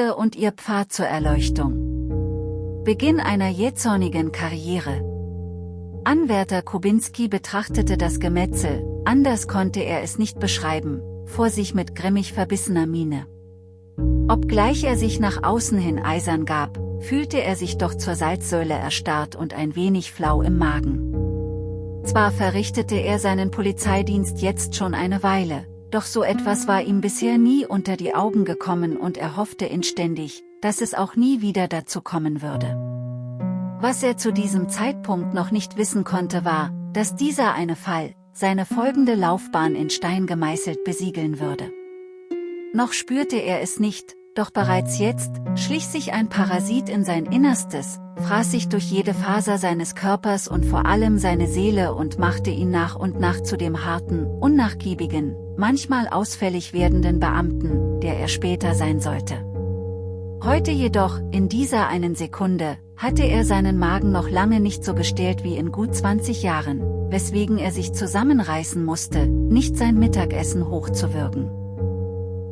Sekunde und ihr Pfad zur Erleuchtung. Beginn einer jähzornigen Karriere. Anwärter Kubinski betrachtete das Gemetzel, anders konnte er es nicht beschreiben, vor sich mit grimmig verbissener Miene. Obgleich er sich nach außen hin eisern gab, fühlte er sich doch zur Salzsäule erstarrt und ein wenig flau im Magen. Zwar verrichtete er seinen Polizeidienst jetzt schon eine Weile, doch so etwas war ihm bisher nie unter die Augen gekommen und er hoffte inständig, dass es auch nie wieder dazu kommen würde. Was er zu diesem Zeitpunkt noch nicht wissen konnte war, dass dieser eine Fall, seine folgende Laufbahn in Stein gemeißelt besiegeln würde. Noch spürte er es nicht, doch bereits jetzt, schlich sich ein Parasit in sein Innerstes, fraß sich durch jede Faser seines Körpers und vor allem seine Seele und machte ihn nach und nach zu dem harten, unnachgiebigen, manchmal ausfällig werdenden Beamten, der er später sein sollte. Heute jedoch, in dieser einen Sekunde, hatte er seinen Magen noch lange nicht so gestählt wie in gut 20 Jahren, weswegen er sich zusammenreißen musste, nicht sein Mittagessen hochzuwürgen.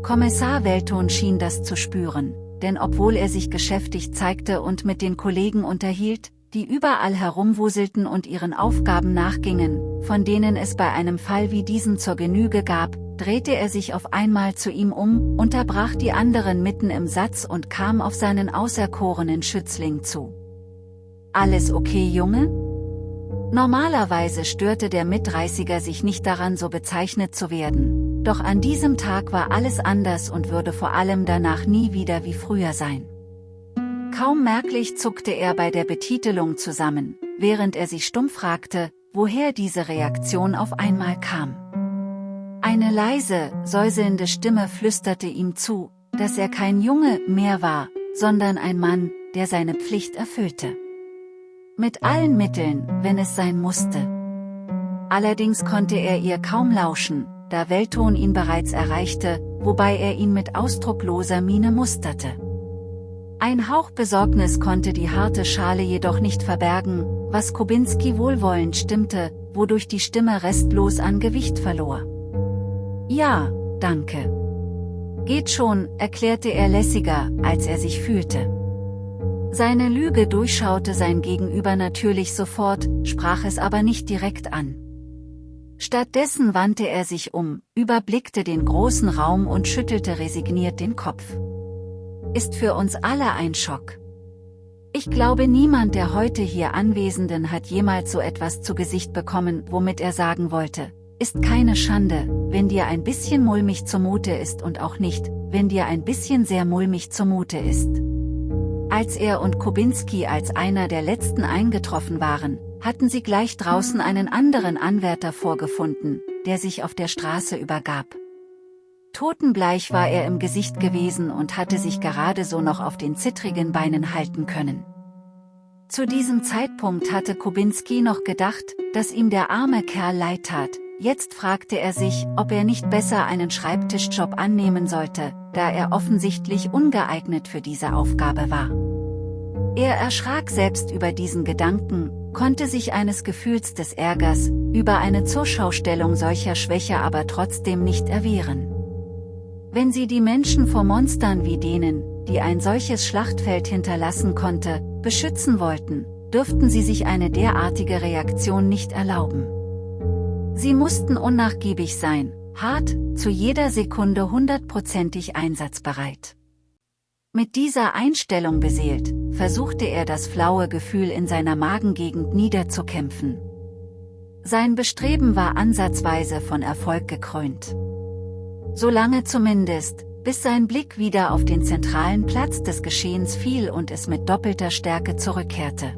Kommissar Welton schien das zu spüren, denn obwohl er sich geschäftig zeigte und mit den Kollegen unterhielt, die überall herumwuselten und ihren Aufgaben nachgingen, von denen es bei einem Fall wie diesem zur Genüge gab, drehte er sich auf einmal zu ihm um, unterbrach die anderen mitten im Satz und kam auf seinen auserkorenen Schützling zu. Alles okay Junge? Normalerweise störte der Mitreißiger sich nicht daran so bezeichnet zu werden, doch an diesem Tag war alles anders und würde vor allem danach nie wieder wie früher sein. Kaum merklich zuckte er bei der Betitelung zusammen, während er sich stumm fragte, woher diese Reaktion auf einmal kam. Eine leise, säuselnde Stimme flüsterte ihm zu, dass er kein Junge mehr war, sondern ein Mann, der seine Pflicht erfüllte. Mit allen Mitteln, wenn es sein musste. Allerdings konnte er ihr kaum lauschen, da Welton ihn bereits erreichte, wobei er ihn mit ausdruckloser Miene musterte. Ein Hauch Besorgnis konnte die harte Schale jedoch nicht verbergen, was Kubinski wohlwollend stimmte, wodurch die Stimme restlos an Gewicht verlor. Ja, danke. Geht schon, erklärte er lässiger, als er sich fühlte. Seine Lüge durchschaute sein Gegenüber natürlich sofort, sprach es aber nicht direkt an. Stattdessen wandte er sich um, überblickte den großen Raum und schüttelte resigniert den Kopf. Ist für uns alle ein Schock. Ich glaube niemand der heute hier Anwesenden hat jemals so etwas zu Gesicht bekommen, womit er sagen wollte, ist keine Schande, wenn dir ein bisschen mulmig zumute ist und auch nicht, wenn dir ein bisschen sehr mulmig zumute ist. Als er und Kubinski als einer der letzten eingetroffen waren, hatten sie gleich draußen einen anderen Anwärter vorgefunden, der sich auf der Straße übergab. Totenbleich war er im Gesicht gewesen und hatte sich gerade so noch auf den zittrigen Beinen halten können. Zu diesem Zeitpunkt hatte Kubinski noch gedacht, dass ihm der arme Kerl leid tat, jetzt fragte er sich, ob er nicht besser einen Schreibtischjob annehmen sollte, da er offensichtlich ungeeignet für diese Aufgabe war. Er erschrak selbst über diesen Gedanken, konnte sich eines Gefühls des Ärgers, über eine Zurschaustellung solcher Schwäche aber trotzdem nicht erwehren. Wenn sie die Menschen vor Monstern wie denen, die ein solches Schlachtfeld hinterlassen konnte, beschützen wollten, dürften sie sich eine derartige Reaktion nicht erlauben. Sie mussten unnachgiebig sein, hart, zu jeder Sekunde hundertprozentig einsatzbereit. Mit dieser Einstellung beseelt, versuchte er das flaue Gefühl in seiner Magengegend niederzukämpfen. Sein Bestreben war ansatzweise von Erfolg gekrönt. Solange zumindest, bis sein Blick wieder auf den zentralen Platz des Geschehens fiel und es mit doppelter Stärke zurückkehrte.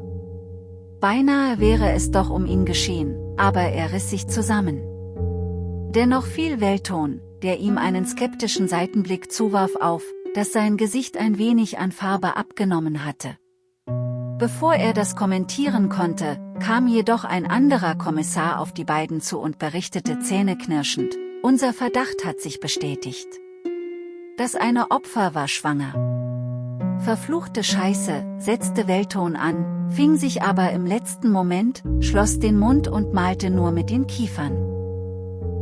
Beinahe wäre es doch um ihn geschehen, aber er riss sich zusammen. Dennoch fiel Welton, der ihm einen skeptischen Seitenblick zuwarf auf, dass sein Gesicht ein wenig an Farbe abgenommen hatte. Bevor er das kommentieren konnte, kam jedoch ein anderer Kommissar auf die beiden zu und berichtete zähneknirschend, unser Verdacht hat sich bestätigt. Das eine Opfer war schwanger. Verfluchte Scheiße, setzte Welton an, fing sich aber im letzten Moment, schloss den Mund und malte nur mit den Kiefern.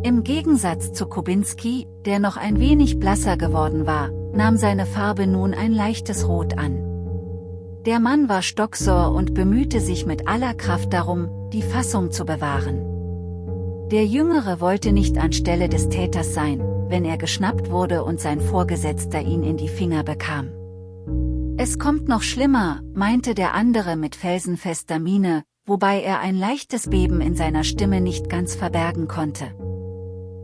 Im Gegensatz zu Kubinski, der noch ein wenig blasser geworden war, nahm seine Farbe nun ein leichtes Rot an. Der Mann war stocksauer und bemühte sich mit aller Kraft darum, die Fassung zu bewahren. Der Jüngere wollte nicht anstelle des Täters sein, wenn er geschnappt wurde und sein Vorgesetzter ihn in die Finger bekam. Es kommt noch schlimmer, meinte der andere mit felsenfester Miene, wobei er ein leichtes Beben in seiner Stimme nicht ganz verbergen konnte.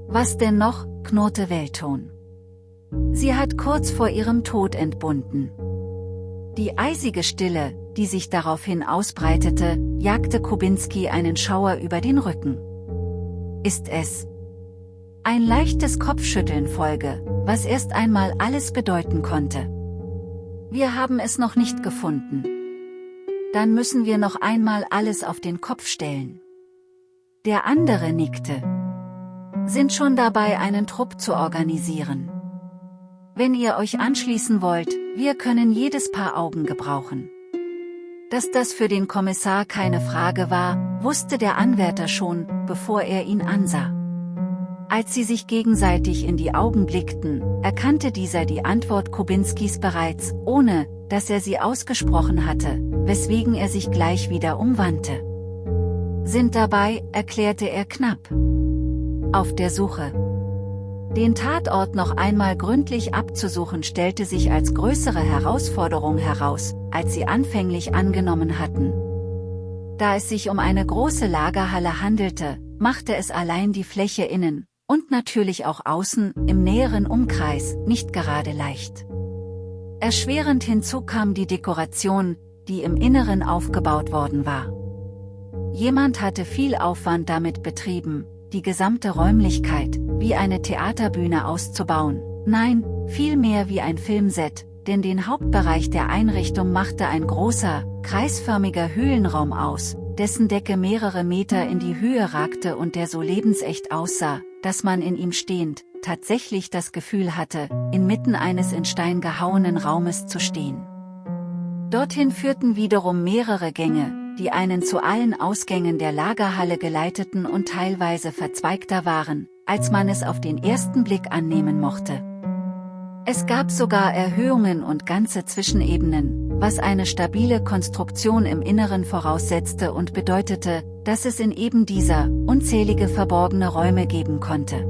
Was denn noch, knurrte Weltton. Sie hat kurz vor ihrem Tod entbunden. Die eisige Stille, die sich daraufhin ausbreitete, jagte Kubinski einen Schauer über den Rücken. Ist es? Ein leichtes Kopfschütteln folge, was erst einmal alles bedeuten konnte. Wir haben es noch nicht gefunden. Dann müssen wir noch einmal alles auf den Kopf stellen. Der andere nickte. Sind schon dabei einen Trupp zu organisieren. Wenn ihr euch anschließen wollt, wir können jedes Paar Augen gebrauchen. Dass das für den Kommissar keine Frage war, wusste der Anwärter schon, bevor er ihn ansah. Als sie sich gegenseitig in die Augen blickten, erkannte dieser die Antwort Kubinskis bereits, ohne, dass er sie ausgesprochen hatte, weswegen er sich gleich wieder umwandte. Sind dabei, erklärte er knapp. Auf der Suche. Den Tatort noch einmal gründlich abzusuchen stellte sich als größere Herausforderung heraus, als sie anfänglich angenommen hatten. Da es sich um eine große Lagerhalle handelte, machte es allein die Fläche innen, und natürlich auch außen, im näheren Umkreis, nicht gerade leicht. Erschwerend hinzu kam die Dekoration, die im Inneren aufgebaut worden war. Jemand hatte viel Aufwand damit betrieben, die gesamte Räumlichkeit, wie eine Theaterbühne auszubauen, nein, vielmehr wie ein Filmset, denn den Hauptbereich der Einrichtung machte ein großer, kreisförmiger Höhlenraum aus, dessen Decke mehrere Meter in die Höhe ragte und der so lebensecht aussah, dass man in ihm stehend, tatsächlich das Gefühl hatte, inmitten eines in Stein gehauenen Raumes zu stehen. Dorthin führten wiederum mehrere Gänge, die einen zu allen Ausgängen der Lagerhalle geleiteten und teilweise verzweigter waren, als man es auf den ersten Blick annehmen mochte. Es gab sogar Erhöhungen und ganze Zwischenebenen, was eine stabile Konstruktion im Inneren voraussetzte und bedeutete, dass es in eben dieser unzählige verborgene Räume geben konnte.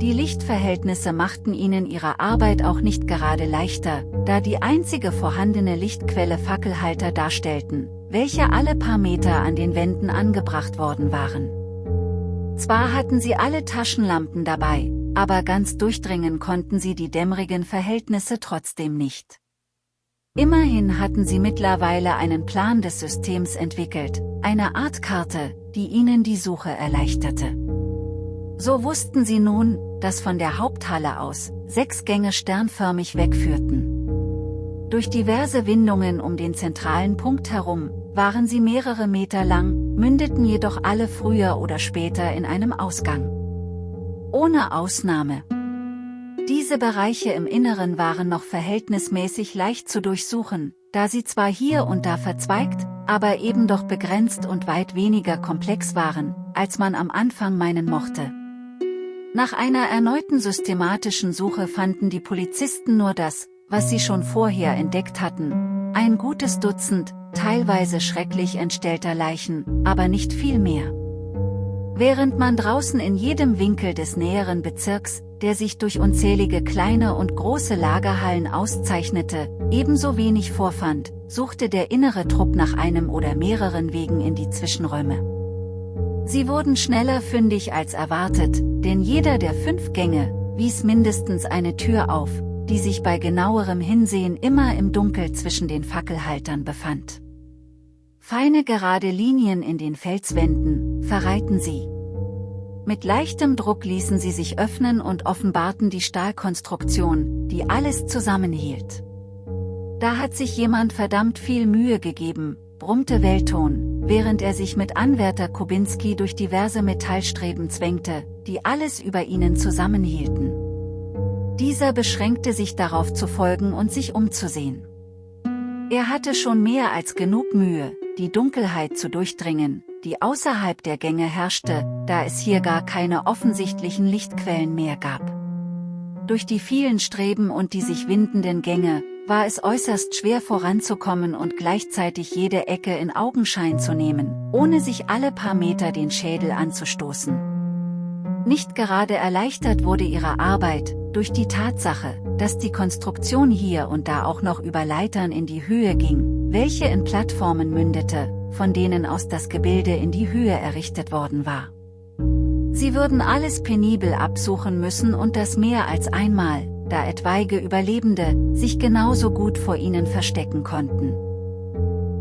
Die Lichtverhältnisse machten ihnen ihre Arbeit auch nicht gerade leichter, da die einzige vorhandene Lichtquelle Fackelhalter darstellten, welche alle paar Meter an den Wänden angebracht worden waren. Zwar hatten sie alle Taschenlampen dabei, aber ganz durchdringen konnten sie die dämmerigen Verhältnisse trotzdem nicht. Immerhin hatten sie mittlerweile einen Plan des Systems entwickelt, eine Art Karte, die ihnen die Suche erleichterte. So wussten sie nun, dass von der Haupthalle aus sechs Gänge sternförmig wegführten. Durch diverse Windungen um den zentralen Punkt herum, waren sie mehrere Meter lang, mündeten jedoch alle früher oder später in einem Ausgang. Ohne Ausnahme. Diese Bereiche im Inneren waren noch verhältnismäßig leicht zu durchsuchen, da sie zwar hier und da verzweigt, aber eben doch begrenzt und weit weniger komplex waren, als man am Anfang meinen mochte. Nach einer erneuten systematischen Suche fanden die Polizisten nur das, was sie schon vorher entdeckt hatten, ein gutes Dutzend, teilweise schrecklich entstellter Leichen, aber nicht viel mehr. Während man draußen in jedem Winkel des näheren Bezirks, der sich durch unzählige kleine und große Lagerhallen auszeichnete, ebenso wenig vorfand, suchte der innere Trupp nach einem oder mehreren Wegen in die Zwischenräume. Sie wurden schneller fündig als erwartet, denn jeder der fünf Gänge wies mindestens eine Tür auf, die sich bei genauerem Hinsehen immer im Dunkel zwischen den Fackelhaltern befand. Feine gerade Linien in den Felswänden, verreiten sie. Mit leichtem Druck ließen sie sich öffnen und offenbarten die Stahlkonstruktion, die alles zusammenhielt. Da hat sich jemand verdammt viel Mühe gegeben, brummte Weltton, während er sich mit Anwärter Kubinski durch diverse Metallstreben zwängte, die alles über ihnen zusammenhielten. Dieser beschränkte sich darauf zu folgen und sich umzusehen. Er hatte schon mehr als genug Mühe, die Dunkelheit zu durchdringen, die außerhalb der Gänge herrschte, da es hier gar keine offensichtlichen Lichtquellen mehr gab. Durch die vielen Streben und die sich windenden Gänge, war es äußerst schwer voranzukommen und gleichzeitig jede Ecke in Augenschein zu nehmen, ohne sich alle paar Meter den Schädel anzustoßen. Nicht gerade erleichtert wurde ihre Arbeit, durch die Tatsache, dass die Konstruktion hier und da auch noch über Leitern in die Höhe ging, welche in Plattformen mündete, von denen aus das Gebilde in die Höhe errichtet worden war. Sie würden alles penibel absuchen müssen und das mehr als einmal, da etwaige Überlebende sich genauso gut vor ihnen verstecken konnten.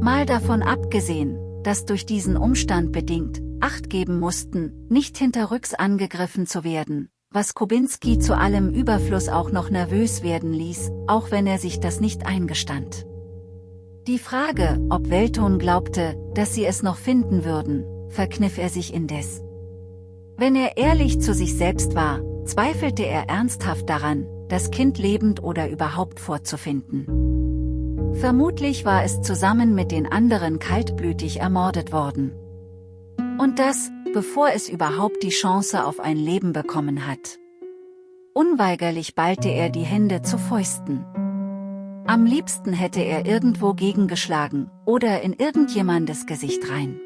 Mal davon abgesehen, dass durch diesen Umstand bedingt, Acht geben mussten, nicht hinterrücks angegriffen zu werden, was Kubinski zu allem Überfluss auch noch nervös werden ließ, auch wenn er sich das nicht eingestand. Die Frage, ob Welton glaubte, dass sie es noch finden würden, verkniff er sich indes. Wenn er ehrlich zu sich selbst war, zweifelte er ernsthaft daran, das Kind lebend oder überhaupt vorzufinden. Vermutlich war es zusammen mit den anderen kaltblütig ermordet worden. Und das, bevor es überhaupt die Chance auf ein Leben bekommen hat. Unweigerlich ballte er die Hände zu Fäusten. Am liebsten hätte er irgendwo gegengeschlagen, oder in irgendjemandes Gesicht rein.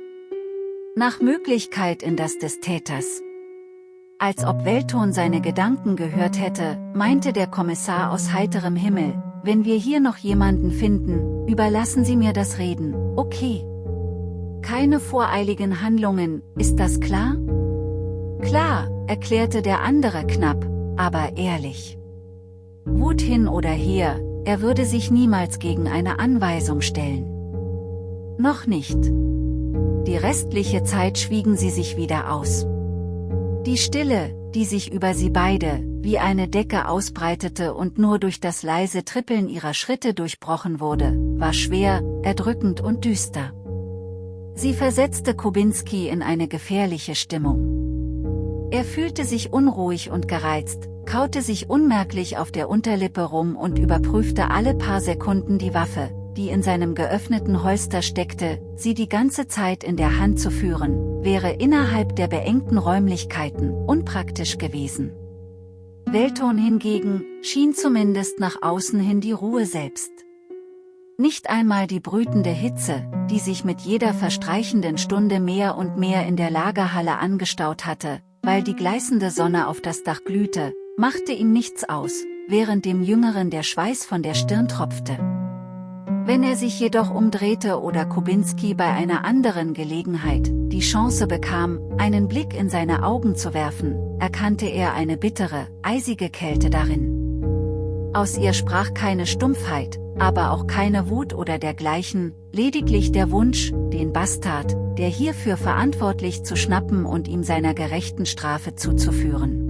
Nach Möglichkeit in das des Täters. Als ob Welton seine Gedanken gehört hätte, meinte der Kommissar aus heiterem Himmel, wenn wir hier noch jemanden finden, überlassen Sie mir das Reden, okay. Keine voreiligen Handlungen, ist das klar? Klar, erklärte der andere knapp, aber ehrlich. Wut hin oder her, er würde sich niemals gegen eine Anweisung stellen. Noch nicht. Die restliche Zeit schwiegen sie sich wieder aus. Die Stille, die sich über sie beide, wie eine Decke ausbreitete und nur durch das leise Trippeln ihrer Schritte durchbrochen wurde, war schwer, erdrückend und düster. Sie versetzte Kubinski in eine gefährliche Stimmung. Er fühlte sich unruhig und gereizt, kaute sich unmerklich auf der Unterlippe rum und überprüfte alle paar Sekunden die Waffe, die in seinem geöffneten Holster steckte, sie die ganze Zeit in der Hand zu führen, wäre innerhalb der beengten Räumlichkeiten unpraktisch gewesen. Welton hingegen, schien zumindest nach außen hin die Ruhe selbst. Nicht einmal die brütende Hitze, die sich mit jeder verstreichenden Stunde mehr und mehr in der Lagerhalle angestaut hatte, weil die gleißende Sonne auf das Dach glühte, machte ihm nichts aus, während dem Jüngeren der Schweiß von der Stirn tropfte. Wenn er sich jedoch umdrehte oder Kubinski bei einer anderen Gelegenheit die Chance bekam, einen Blick in seine Augen zu werfen, erkannte er eine bittere, eisige Kälte darin. Aus ihr sprach keine Stumpfheit, aber auch keine Wut oder dergleichen, lediglich der Wunsch, den Bastard, der hierfür verantwortlich zu schnappen und ihm seiner gerechten Strafe zuzuführen.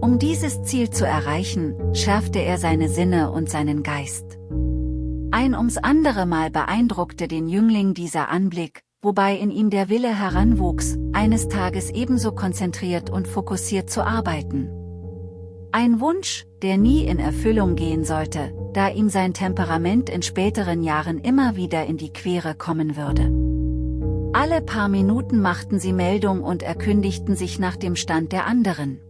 Um dieses Ziel zu erreichen, schärfte er seine Sinne und seinen Geist. Ein ums andere Mal beeindruckte den Jüngling dieser Anblick, wobei in ihm der Wille heranwuchs, eines Tages ebenso konzentriert und fokussiert zu arbeiten. Ein Wunsch, der nie in Erfüllung gehen sollte, da ihm sein Temperament in späteren Jahren immer wieder in die Quere kommen würde. Alle paar Minuten machten sie Meldung und erkündigten sich nach dem Stand der anderen.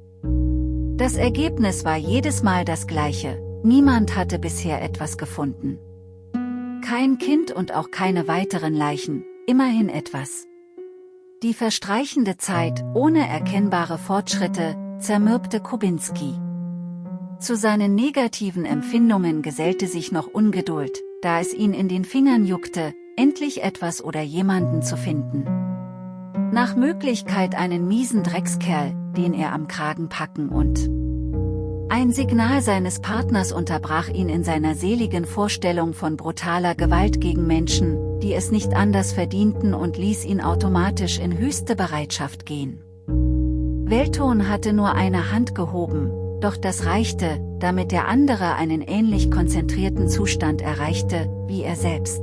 Das Ergebnis war jedes Mal das gleiche, niemand hatte bisher etwas gefunden. Kein Kind und auch keine weiteren Leichen, immerhin etwas. Die verstreichende Zeit, ohne erkennbare Fortschritte, zermürbte Kubinski. Zu seinen negativen Empfindungen gesellte sich noch Ungeduld, da es ihn in den Fingern juckte, endlich etwas oder jemanden zu finden. Nach Möglichkeit einen miesen Dreckskerl, den er am Kragen packen und ein Signal seines Partners unterbrach ihn in seiner seligen Vorstellung von brutaler Gewalt gegen Menschen, die es nicht anders verdienten und ließ ihn automatisch in höchste Bereitschaft gehen. Welton hatte nur eine Hand gehoben, doch das reichte, damit der andere einen ähnlich konzentrierten Zustand erreichte, wie er selbst.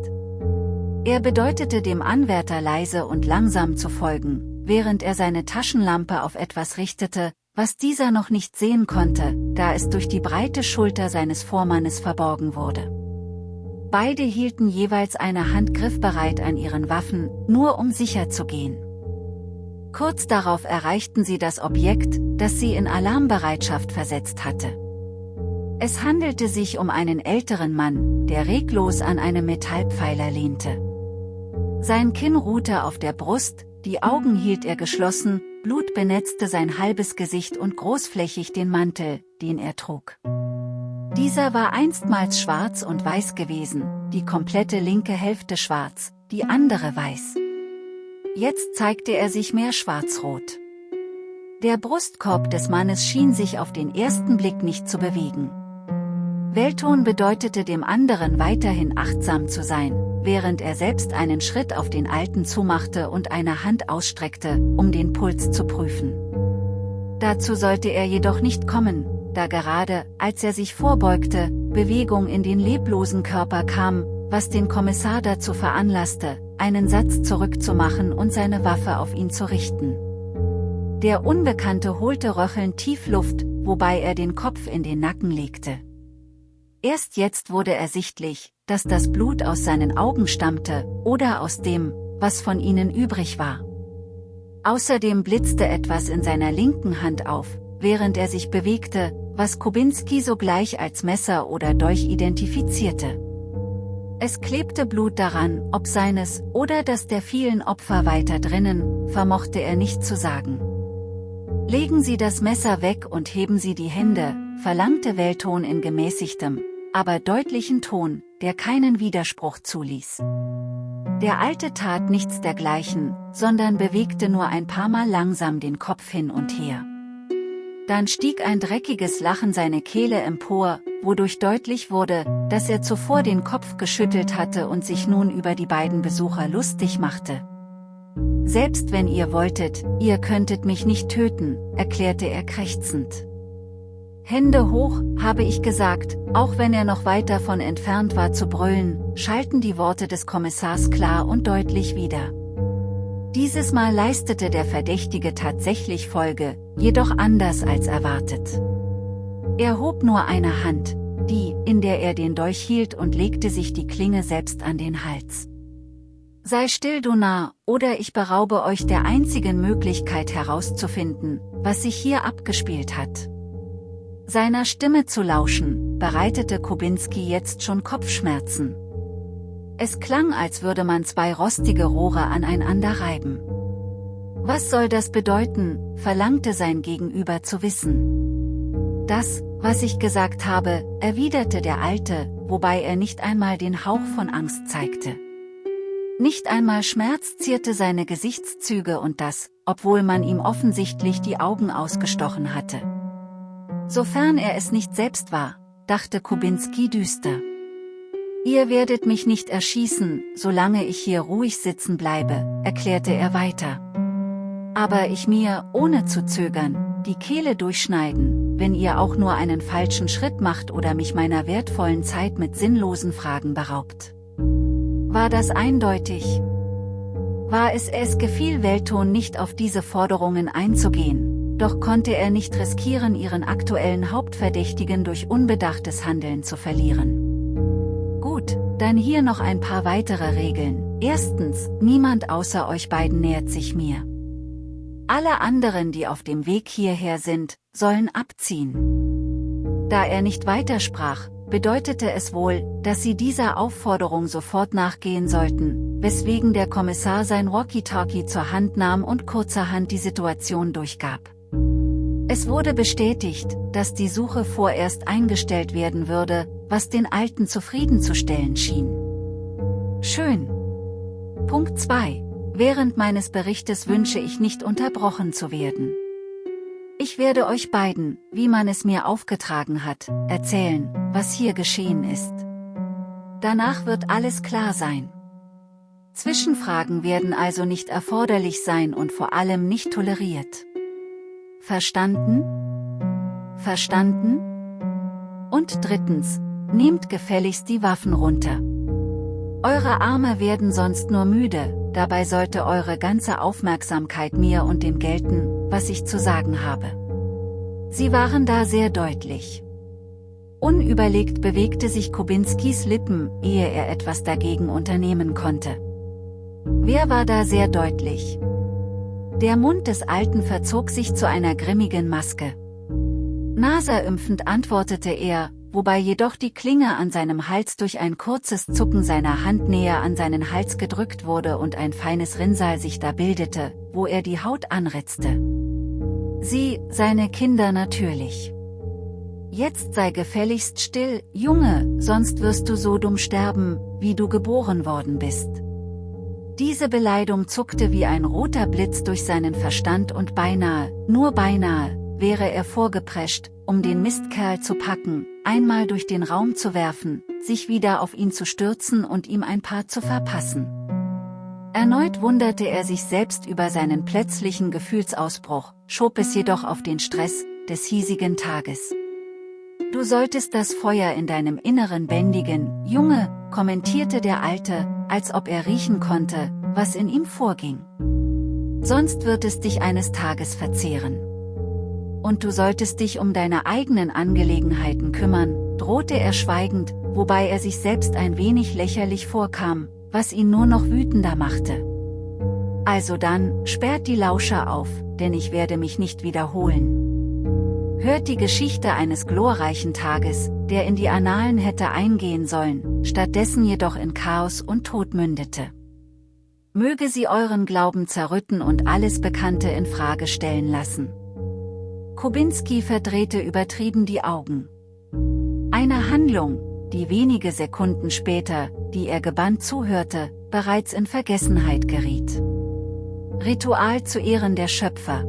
Er bedeutete dem Anwärter leise und langsam zu folgen, während er seine Taschenlampe auf etwas richtete, was dieser noch nicht sehen konnte, da es durch die breite Schulter seines Vormannes verborgen wurde. Beide hielten jeweils eine Hand griffbereit an ihren Waffen, nur um sicher zu gehen. Kurz darauf erreichten sie das Objekt, das sie in Alarmbereitschaft versetzt hatte. Es handelte sich um einen älteren Mann, der reglos an einem Metallpfeiler lehnte. Sein Kinn ruhte auf der Brust, die Augen hielt er geschlossen, Blut benetzte sein halbes Gesicht und großflächig den Mantel, den er trug. Dieser war einstmals schwarz und weiß gewesen, die komplette linke Hälfte schwarz, die andere weiß. Jetzt zeigte er sich mehr schwarzrot. Der Brustkorb des Mannes schien sich auf den ersten Blick nicht zu bewegen. Weltton bedeutete dem anderen weiterhin achtsam zu sein, während er selbst einen Schritt auf den Alten zumachte und eine Hand ausstreckte, um den Puls zu prüfen. Dazu sollte er jedoch nicht kommen, da gerade, als er sich vorbeugte, Bewegung in den leblosen Körper kam, was den Kommissar dazu veranlasste, einen Satz zurückzumachen und seine Waffe auf ihn zu richten. Der Unbekannte holte röchelnd tief Luft, wobei er den Kopf in den Nacken legte. Erst jetzt wurde ersichtlich, dass das Blut aus seinen Augen stammte, oder aus dem, was von ihnen übrig war. Außerdem blitzte etwas in seiner linken Hand auf, während er sich bewegte, was Kubinski sogleich als Messer oder Dolch identifizierte. Es klebte Blut daran, ob seines oder das der vielen Opfer weiter drinnen, vermochte er nicht zu sagen. Legen Sie das Messer weg und heben Sie die Hände, verlangte Welton in gemäßigtem, aber deutlichen Ton, der keinen Widerspruch zuließ. Der Alte tat nichts dergleichen, sondern bewegte nur ein paar Mal langsam den Kopf hin und her. Dann stieg ein dreckiges Lachen seine Kehle empor, wodurch deutlich wurde, dass er zuvor den Kopf geschüttelt hatte und sich nun über die beiden Besucher lustig machte. Selbst wenn ihr wolltet, ihr könntet mich nicht töten, erklärte er krächzend. Hände hoch, habe ich gesagt, auch wenn er noch weit davon entfernt war zu brüllen, schalten die Worte des Kommissars klar und deutlich wieder. Dieses Mal leistete der Verdächtige tatsächlich Folge, jedoch anders als erwartet. Er hob nur eine Hand, die, in der er den Dolch hielt und legte sich die Klinge selbst an den Hals. Sei still du Narr, oder ich beraube euch der einzigen Möglichkeit herauszufinden, was sich hier abgespielt hat. Seiner Stimme zu lauschen, bereitete Kubinski jetzt schon Kopfschmerzen. Es klang, als würde man zwei rostige Rohre aneinander reiben. Was soll das bedeuten, verlangte sein Gegenüber zu wissen. Das, was ich gesagt habe, erwiderte der Alte, wobei er nicht einmal den Hauch von Angst zeigte. Nicht einmal Schmerz zierte seine Gesichtszüge und das, obwohl man ihm offensichtlich die Augen ausgestochen hatte. Sofern er es nicht selbst war, dachte Kubinski düster. Ihr werdet mich nicht erschießen, solange ich hier ruhig sitzen bleibe, erklärte er weiter. Aber ich mir, ohne zu zögern, die Kehle durchschneiden, wenn ihr auch nur einen falschen Schritt macht oder mich meiner wertvollen Zeit mit sinnlosen Fragen beraubt. War das eindeutig? War es es gefiel Welton nicht auf diese Forderungen einzugehen, doch konnte er nicht riskieren ihren aktuellen Hauptverdächtigen durch unbedachtes Handeln zu verlieren. Gut, dann hier noch ein paar weitere Regeln. Erstens, niemand außer euch beiden nähert sich mir. Alle anderen die auf dem Weg hierher sind, sollen abziehen. Da er nicht weitersprach, bedeutete es wohl, dass sie dieser Aufforderung sofort nachgehen sollten, weswegen der Kommissar sein Walkie-Talkie zur Hand nahm und kurzerhand die Situation durchgab. Es wurde bestätigt, dass die Suche vorerst eingestellt werden würde, was den Alten zufriedenzustellen schien. Schön. Punkt 2. Während meines Berichtes wünsche ich nicht unterbrochen zu werden. Ich werde euch beiden, wie man es mir aufgetragen hat, erzählen, was hier geschehen ist. Danach wird alles klar sein. Zwischenfragen werden also nicht erforderlich sein und vor allem nicht toleriert. Verstanden? Verstanden? Und drittens, nehmt gefälligst die Waffen runter. Eure Arme werden sonst nur müde, dabei sollte eure ganze Aufmerksamkeit mir und dem gelten, was ich zu sagen habe. Sie waren da sehr deutlich. Unüberlegt bewegte sich Kubinskis Lippen, ehe er etwas dagegen unternehmen konnte. Wer war da sehr deutlich? Der Mund des Alten verzog sich zu einer grimmigen Maske. Naserimpfend antwortete er, wobei jedoch die Klinge an seinem Hals durch ein kurzes Zucken seiner Hand näher an seinen Hals gedrückt wurde und ein feines Rinnsal sich da bildete, wo er die Haut anritzte. Sie, seine Kinder natürlich. Jetzt sei gefälligst still, Junge, sonst wirst du so dumm sterben, wie du geboren worden bist. Diese Beleidigung zuckte wie ein roter Blitz durch seinen Verstand und beinahe, nur beinahe, wäre er vorgeprescht, um den Mistkerl zu packen, einmal durch den Raum zu werfen, sich wieder auf ihn zu stürzen und ihm ein paar zu verpassen. Erneut wunderte er sich selbst über seinen plötzlichen Gefühlsausbruch, schob es jedoch auf den Stress des hiesigen Tages. Du solltest das Feuer in deinem Inneren bändigen, Junge, kommentierte der Alte, als ob er riechen konnte, was in ihm vorging. Sonst wird es dich eines Tages verzehren und du solltest dich um deine eigenen Angelegenheiten kümmern, drohte er schweigend, wobei er sich selbst ein wenig lächerlich vorkam, was ihn nur noch wütender machte. Also dann, sperrt die Lauscher auf, denn ich werde mich nicht wiederholen. Hört die Geschichte eines glorreichen Tages, der in die Annalen hätte eingehen sollen, stattdessen jedoch in Chaos und Tod mündete. Möge sie euren Glauben zerrütten und alles Bekannte in Frage stellen lassen. Kubinski verdrehte übertrieben die Augen. Eine Handlung, die wenige Sekunden später, die er gebannt zuhörte, bereits in Vergessenheit geriet. Ritual zu Ehren der Schöpfer.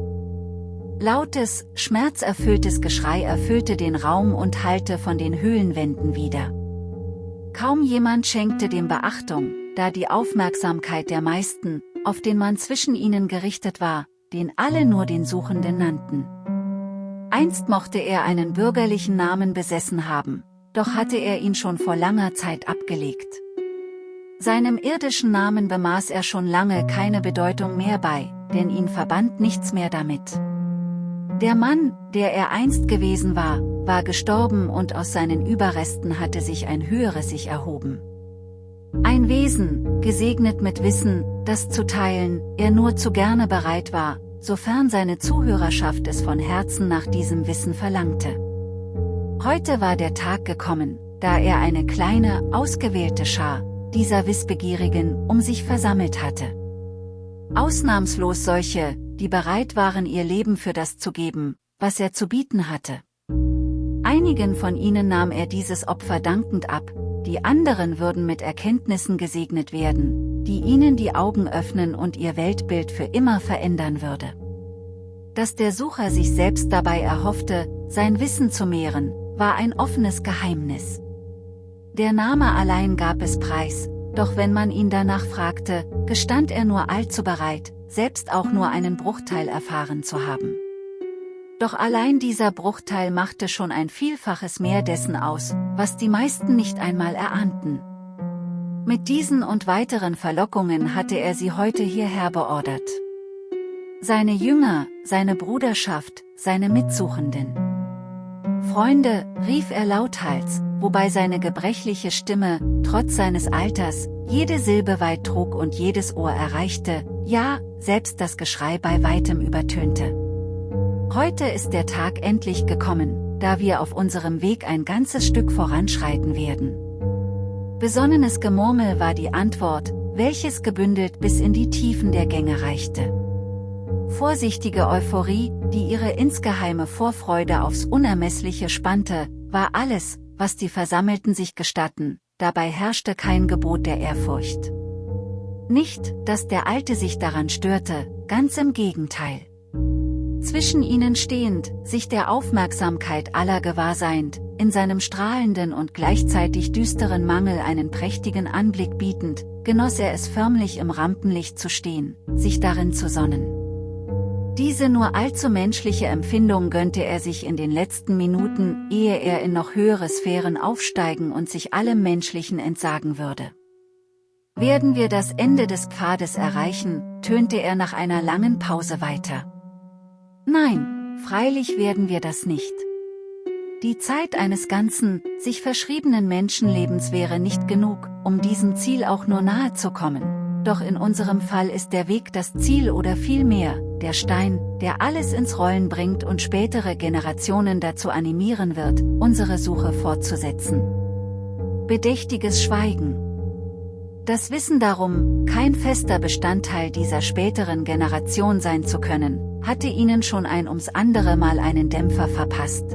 Lautes, schmerzerfülltes Geschrei erfüllte den Raum und hallte von den Höhlenwänden wieder. Kaum jemand schenkte dem Beachtung, da die Aufmerksamkeit der meisten, auf den Mann zwischen ihnen gerichtet war, den alle nur den Suchenden nannten. Einst mochte er einen bürgerlichen Namen besessen haben, doch hatte er ihn schon vor langer Zeit abgelegt. Seinem irdischen Namen bemaß er schon lange keine Bedeutung mehr bei, denn ihn verband nichts mehr damit. Der Mann, der er einst gewesen war, war gestorben und aus seinen Überresten hatte sich ein höheres sich erhoben. Ein Wesen, gesegnet mit Wissen, das zu teilen, er nur zu gerne bereit war, sofern seine Zuhörerschaft es von Herzen nach diesem Wissen verlangte. Heute war der Tag gekommen, da er eine kleine, ausgewählte Schar, dieser Wissbegierigen, um sich versammelt hatte. Ausnahmslos solche, die bereit waren ihr Leben für das zu geben, was er zu bieten hatte. Einigen von ihnen nahm er dieses Opfer dankend ab, die anderen würden mit Erkenntnissen gesegnet werden, die ihnen die Augen öffnen und ihr Weltbild für immer verändern würde. Dass der Sucher sich selbst dabei erhoffte, sein Wissen zu mehren, war ein offenes Geheimnis. Der Name allein gab es preis, doch wenn man ihn danach fragte, gestand er nur allzu bereit, selbst auch nur einen Bruchteil erfahren zu haben. Doch allein dieser Bruchteil machte schon ein Vielfaches mehr dessen aus, was die meisten nicht einmal erahnten. Mit diesen und weiteren Verlockungen hatte er sie heute hierher beordert. Seine Jünger, seine Bruderschaft, seine Mitsuchenden. Freunde, rief er lauthals, wobei seine gebrechliche Stimme, trotz seines Alters, jede Silbe weit trug und jedes Ohr erreichte, ja, selbst das Geschrei bei weitem übertönte. Heute ist der Tag endlich gekommen, da wir auf unserem Weg ein ganzes Stück voranschreiten werden. Besonnenes Gemurmel war die Antwort, welches gebündelt bis in die Tiefen der Gänge reichte. Vorsichtige Euphorie, die ihre insgeheime Vorfreude aufs Unermessliche spannte, war alles, was die Versammelten sich gestatten, dabei herrschte kein Gebot der Ehrfurcht. Nicht, dass der Alte sich daran störte, ganz im Gegenteil. Zwischen ihnen stehend, sich der Aufmerksamkeit aller gewahrseind, in seinem strahlenden und gleichzeitig düsteren Mangel einen prächtigen Anblick bietend, genoss er es förmlich im Rampenlicht zu stehen, sich darin zu sonnen. Diese nur allzu menschliche Empfindung gönnte er sich in den letzten Minuten, ehe er in noch höhere Sphären aufsteigen und sich allem Menschlichen entsagen würde. Werden wir das Ende des Pfades erreichen, tönte er nach einer langen Pause weiter. Nein, freilich werden wir das nicht. Die Zeit eines ganzen, sich verschriebenen Menschenlebens wäre nicht genug, um diesem Ziel auch nur nahe zu kommen. Doch in unserem Fall ist der Weg das Ziel oder vielmehr, der Stein, der alles ins Rollen bringt und spätere Generationen dazu animieren wird, unsere Suche fortzusetzen. Bedächtiges Schweigen. Das Wissen darum, kein fester Bestandteil dieser späteren Generation sein zu können, hatte ihnen schon ein ums andere Mal einen Dämpfer verpasst.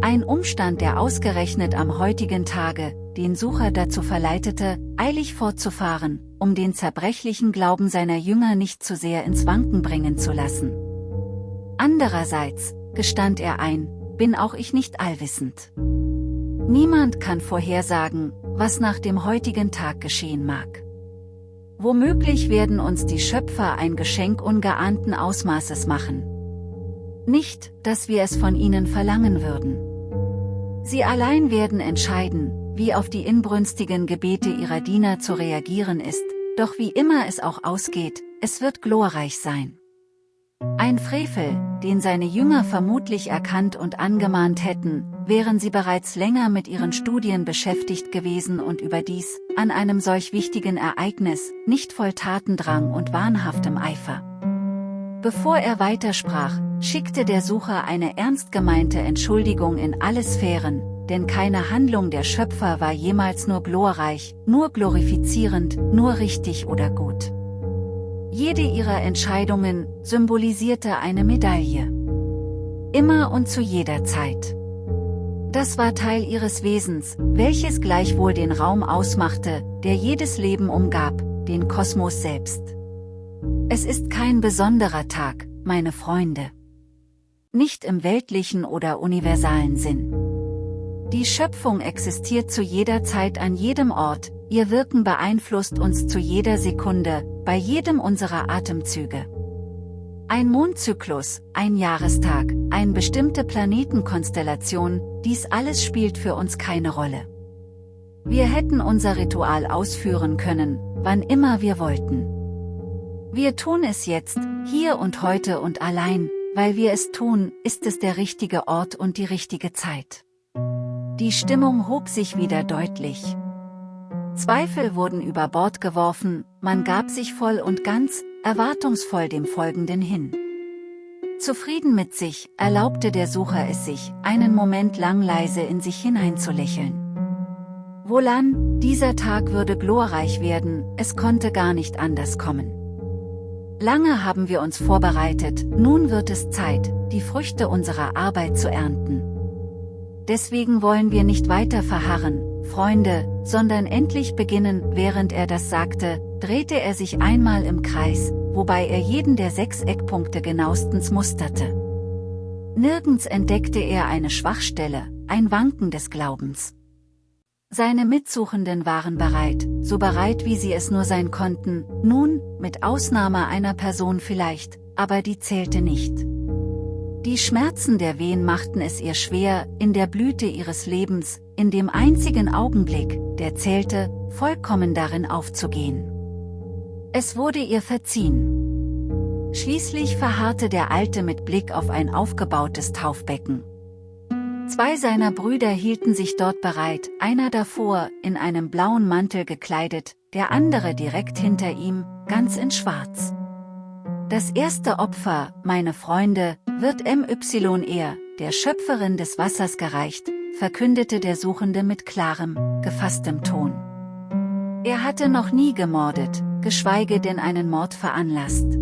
Ein Umstand, der ausgerechnet am heutigen Tage, den Sucher dazu verleitete, eilig fortzufahren, um den zerbrechlichen Glauben seiner Jünger nicht zu sehr ins Wanken bringen zu lassen. Andererseits, gestand er ein, bin auch ich nicht allwissend. Niemand kann vorhersagen, was nach dem heutigen Tag geschehen mag. Womöglich werden uns die Schöpfer ein Geschenk ungeahnten Ausmaßes machen. Nicht, dass wir es von ihnen verlangen würden. Sie allein werden entscheiden, wie auf die inbrünstigen Gebete ihrer Diener zu reagieren ist, doch wie immer es auch ausgeht, es wird glorreich sein. Ein Frevel, den seine Jünger vermutlich erkannt und angemahnt hätten, wären sie bereits länger mit ihren Studien beschäftigt gewesen und überdies, an einem solch wichtigen Ereignis, nicht voll Tatendrang und wahnhaftem Eifer. Bevor er weitersprach, schickte der Sucher eine ernst gemeinte Entschuldigung in alle Sphären, denn keine Handlung der Schöpfer war jemals nur glorreich, nur glorifizierend, nur richtig oder gut. Jede ihrer Entscheidungen symbolisierte eine Medaille. Immer und zu jeder Zeit. Das war Teil ihres Wesens, welches gleichwohl den Raum ausmachte, der jedes Leben umgab, den Kosmos selbst. Es ist kein besonderer Tag, meine Freunde. Nicht im weltlichen oder universalen Sinn. Die Schöpfung existiert zu jeder Zeit an jedem Ort, ihr Wirken beeinflusst uns zu jeder Sekunde, bei jedem unserer Atemzüge. Ein Mondzyklus, ein Jahrestag, eine bestimmte Planetenkonstellation, dies alles spielt für uns keine Rolle. Wir hätten unser Ritual ausführen können, wann immer wir wollten. Wir tun es jetzt, hier und heute und allein, weil wir es tun, ist es der richtige Ort und die richtige Zeit. Die Stimmung hob sich wieder deutlich. Zweifel wurden über Bord geworfen, man gab sich voll und ganz, erwartungsvoll dem Folgenden hin. Zufrieden mit sich, erlaubte der Sucher es sich, einen Moment lang leise in sich hineinzulächeln. Wohlan, dieser Tag würde glorreich werden, es konnte gar nicht anders kommen. Lange haben wir uns vorbereitet, nun wird es Zeit, die Früchte unserer Arbeit zu ernten. Deswegen wollen wir nicht weiter verharren, Freunde, sondern endlich beginnen, während er das sagte, drehte er sich einmal im Kreis, wobei er jeden der sechs Eckpunkte genauestens musterte. Nirgends entdeckte er eine Schwachstelle, ein Wanken des Glaubens. Seine Mitsuchenden waren bereit, so bereit wie sie es nur sein konnten, nun, mit Ausnahme einer Person vielleicht, aber die zählte nicht. Die Schmerzen der Wehen machten es ihr schwer, in der Blüte ihres Lebens, in dem einzigen Augenblick, der zählte, vollkommen darin aufzugehen. Es wurde ihr verziehen. Schließlich verharrte der Alte mit Blick auf ein aufgebautes Taufbecken. Zwei seiner Brüder hielten sich dort bereit, einer davor, in einem blauen Mantel gekleidet, der andere direkt hinter ihm, ganz in schwarz. Das erste Opfer, meine Freunde, wird MYR, der Schöpferin des Wassers gereicht, verkündete der Suchende mit klarem, gefasstem Ton. Er hatte noch nie gemordet, geschweige denn einen Mord veranlasst.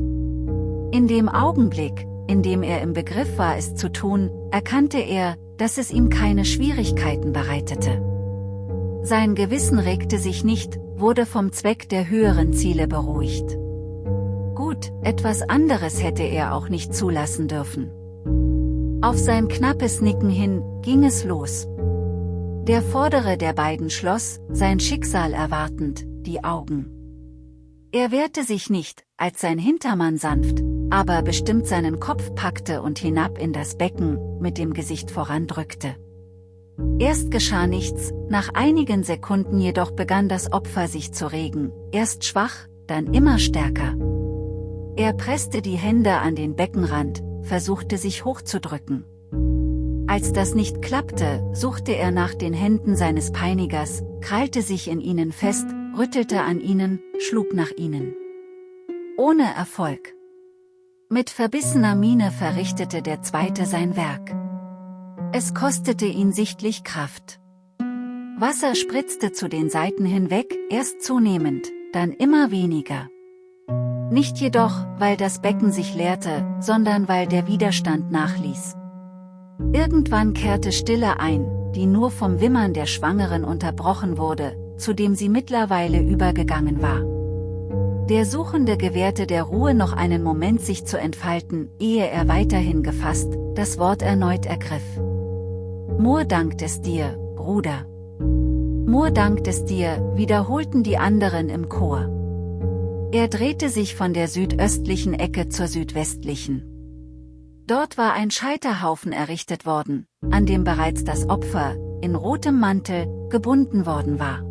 In dem Augenblick, in dem er im Begriff war es zu tun, erkannte er, dass es ihm keine Schwierigkeiten bereitete. Sein Gewissen regte sich nicht, wurde vom Zweck der höheren Ziele beruhigt. Gut, etwas anderes hätte er auch nicht zulassen dürfen. Auf sein knappes Nicken hin, ging es los. Der vordere der beiden schloss, sein Schicksal erwartend, die Augen. Er wehrte sich nicht, als sein Hintermann sanft, aber bestimmt seinen Kopf packte und hinab in das Becken, mit dem Gesicht vorandrückte. Erst geschah nichts, nach einigen Sekunden jedoch begann das Opfer sich zu regen, erst schwach, dann immer stärker. Er presste die Hände an den Beckenrand, versuchte sich hochzudrücken. Als das nicht klappte, suchte er nach den Händen seines Peinigers, krallte sich in ihnen fest, rüttelte an ihnen, schlug nach ihnen. Ohne Erfolg. Mit verbissener Miene verrichtete der Zweite sein Werk. Es kostete ihn sichtlich Kraft. Wasser spritzte zu den Seiten hinweg, erst zunehmend, dann immer weniger. Nicht jedoch, weil das Becken sich leerte, sondern weil der Widerstand nachließ. Irgendwann kehrte Stille ein, die nur vom Wimmern der Schwangeren unterbrochen wurde, zu dem sie mittlerweile übergegangen war. Der Suchende gewährte der Ruhe noch einen Moment sich zu entfalten, ehe er weiterhin gefasst, das Wort erneut ergriff. Moor dankt es dir, Bruder. Moor dankt es dir, wiederholten die anderen im Chor. Er drehte sich von der südöstlichen Ecke zur südwestlichen. Dort war ein Scheiterhaufen errichtet worden, an dem bereits das Opfer, in rotem Mantel, gebunden worden war.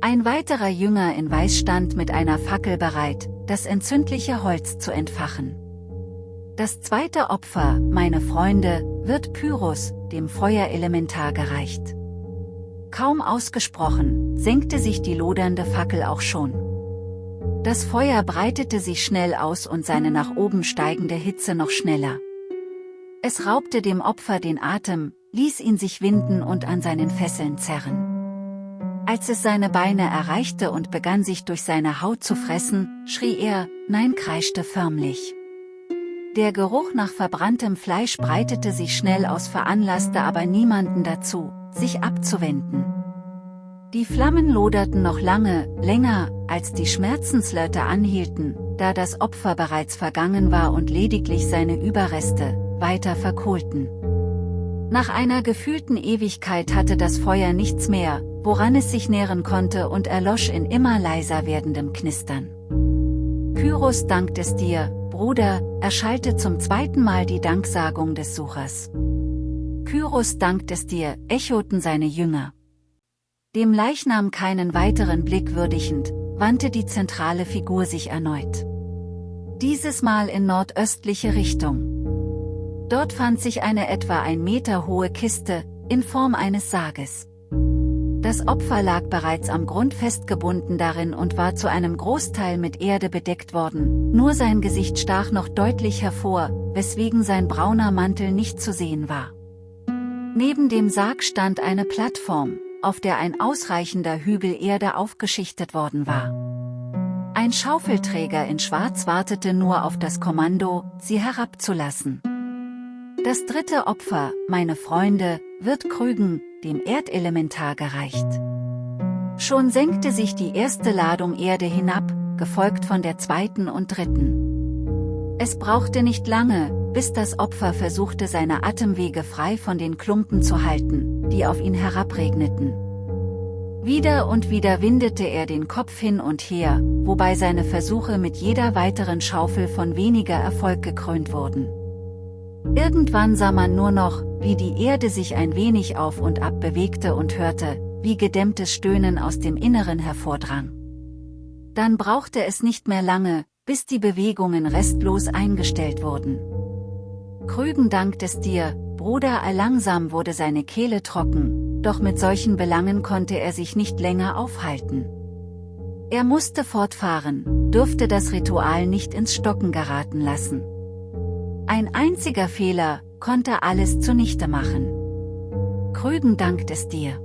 Ein weiterer Jünger in Weiß stand mit einer Fackel bereit, das entzündliche Holz zu entfachen. Das zweite Opfer, meine Freunde, wird Pyrrhus, dem Feuerelementar gereicht. Kaum ausgesprochen, senkte sich die lodernde Fackel auch schon. Das Feuer breitete sich schnell aus und seine nach oben steigende Hitze noch schneller. Es raubte dem Opfer den Atem, ließ ihn sich winden und an seinen Fesseln zerren. Als es seine Beine erreichte und begann sich durch seine Haut zu fressen, schrie er, nein kreischte förmlich. Der Geruch nach verbranntem Fleisch breitete sich schnell aus veranlasste aber niemanden dazu, sich abzuwenden. Die Flammen loderten noch lange, länger, als die Schmerzenslöte anhielten, da das Opfer bereits vergangen war und lediglich seine Überreste, weiter verkohlten. Nach einer gefühlten Ewigkeit hatte das Feuer nichts mehr, woran es sich nähren konnte und erlosch in immer leiser werdendem Knistern. Pyrrhus dankt es dir, Bruder, erschallte zum zweiten Mal die Danksagung des Suchers. Pyrrhus dankt es dir, echoten seine Jünger. Dem Leichnam keinen weiteren Blick würdigend, wandte die zentrale Figur sich erneut. Dieses Mal in nordöstliche Richtung. Dort fand sich eine etwa ein Meter hohe Kiste, in Form eines Sarges. Das Opfer lag bereits am Grund festgebunden darin und war zu einem Großteil mit Erde bedeckt worden, nur sein Gesicht stach noch deutlich hervor, weswegen sein brauner Mantel nicht zu sehen war. Neben dem Sarg stand eine Plattform, auf der ein ausreichender Hügel Erde aufgeschichtet worden war. Ein Schaufelträger in Schwarz wartete nur auf das Kommando, sie herabzulassen. Das dritte Opfer, meine Freunde, wird Krügen, dem Erdelementar gereicht. Schon senkte sich die erste Ladung Erde hinab, gefolgt von der zweiten und dritten. Es brauchte nicht lange, bis das Opfer versuchte seine Atemwege frei von den Klumpen zu halten, die auf ihn herabregneten. Wieder und wieder windete er den Kopf hin und her, wobei seine Versuche mit jeder weiteren Schaufel von weniger Erfolg gekrönt wurden. Irgendwann sah man nur noch, wie die Erde sich ein wenig auf und ab bewegte und hörte, wie gedämmtes Stöhnen aus dem Inneren hervordrang. Dann brauchte es nicht mehr lange, bis die Bewegungen restlos eingestellt wurden. Krügen dankt es dir, Bruder langsam wurde seine Kehle trocken, doch mit solchen Belangen konnte er sich nicht länger aufhalten. Er musste fortfahren, durfte das Ritual nicht ins Stocken geraten lassen. Ein einziger Fehler, konnte alles zunichte machen. Krügen dankt es dir.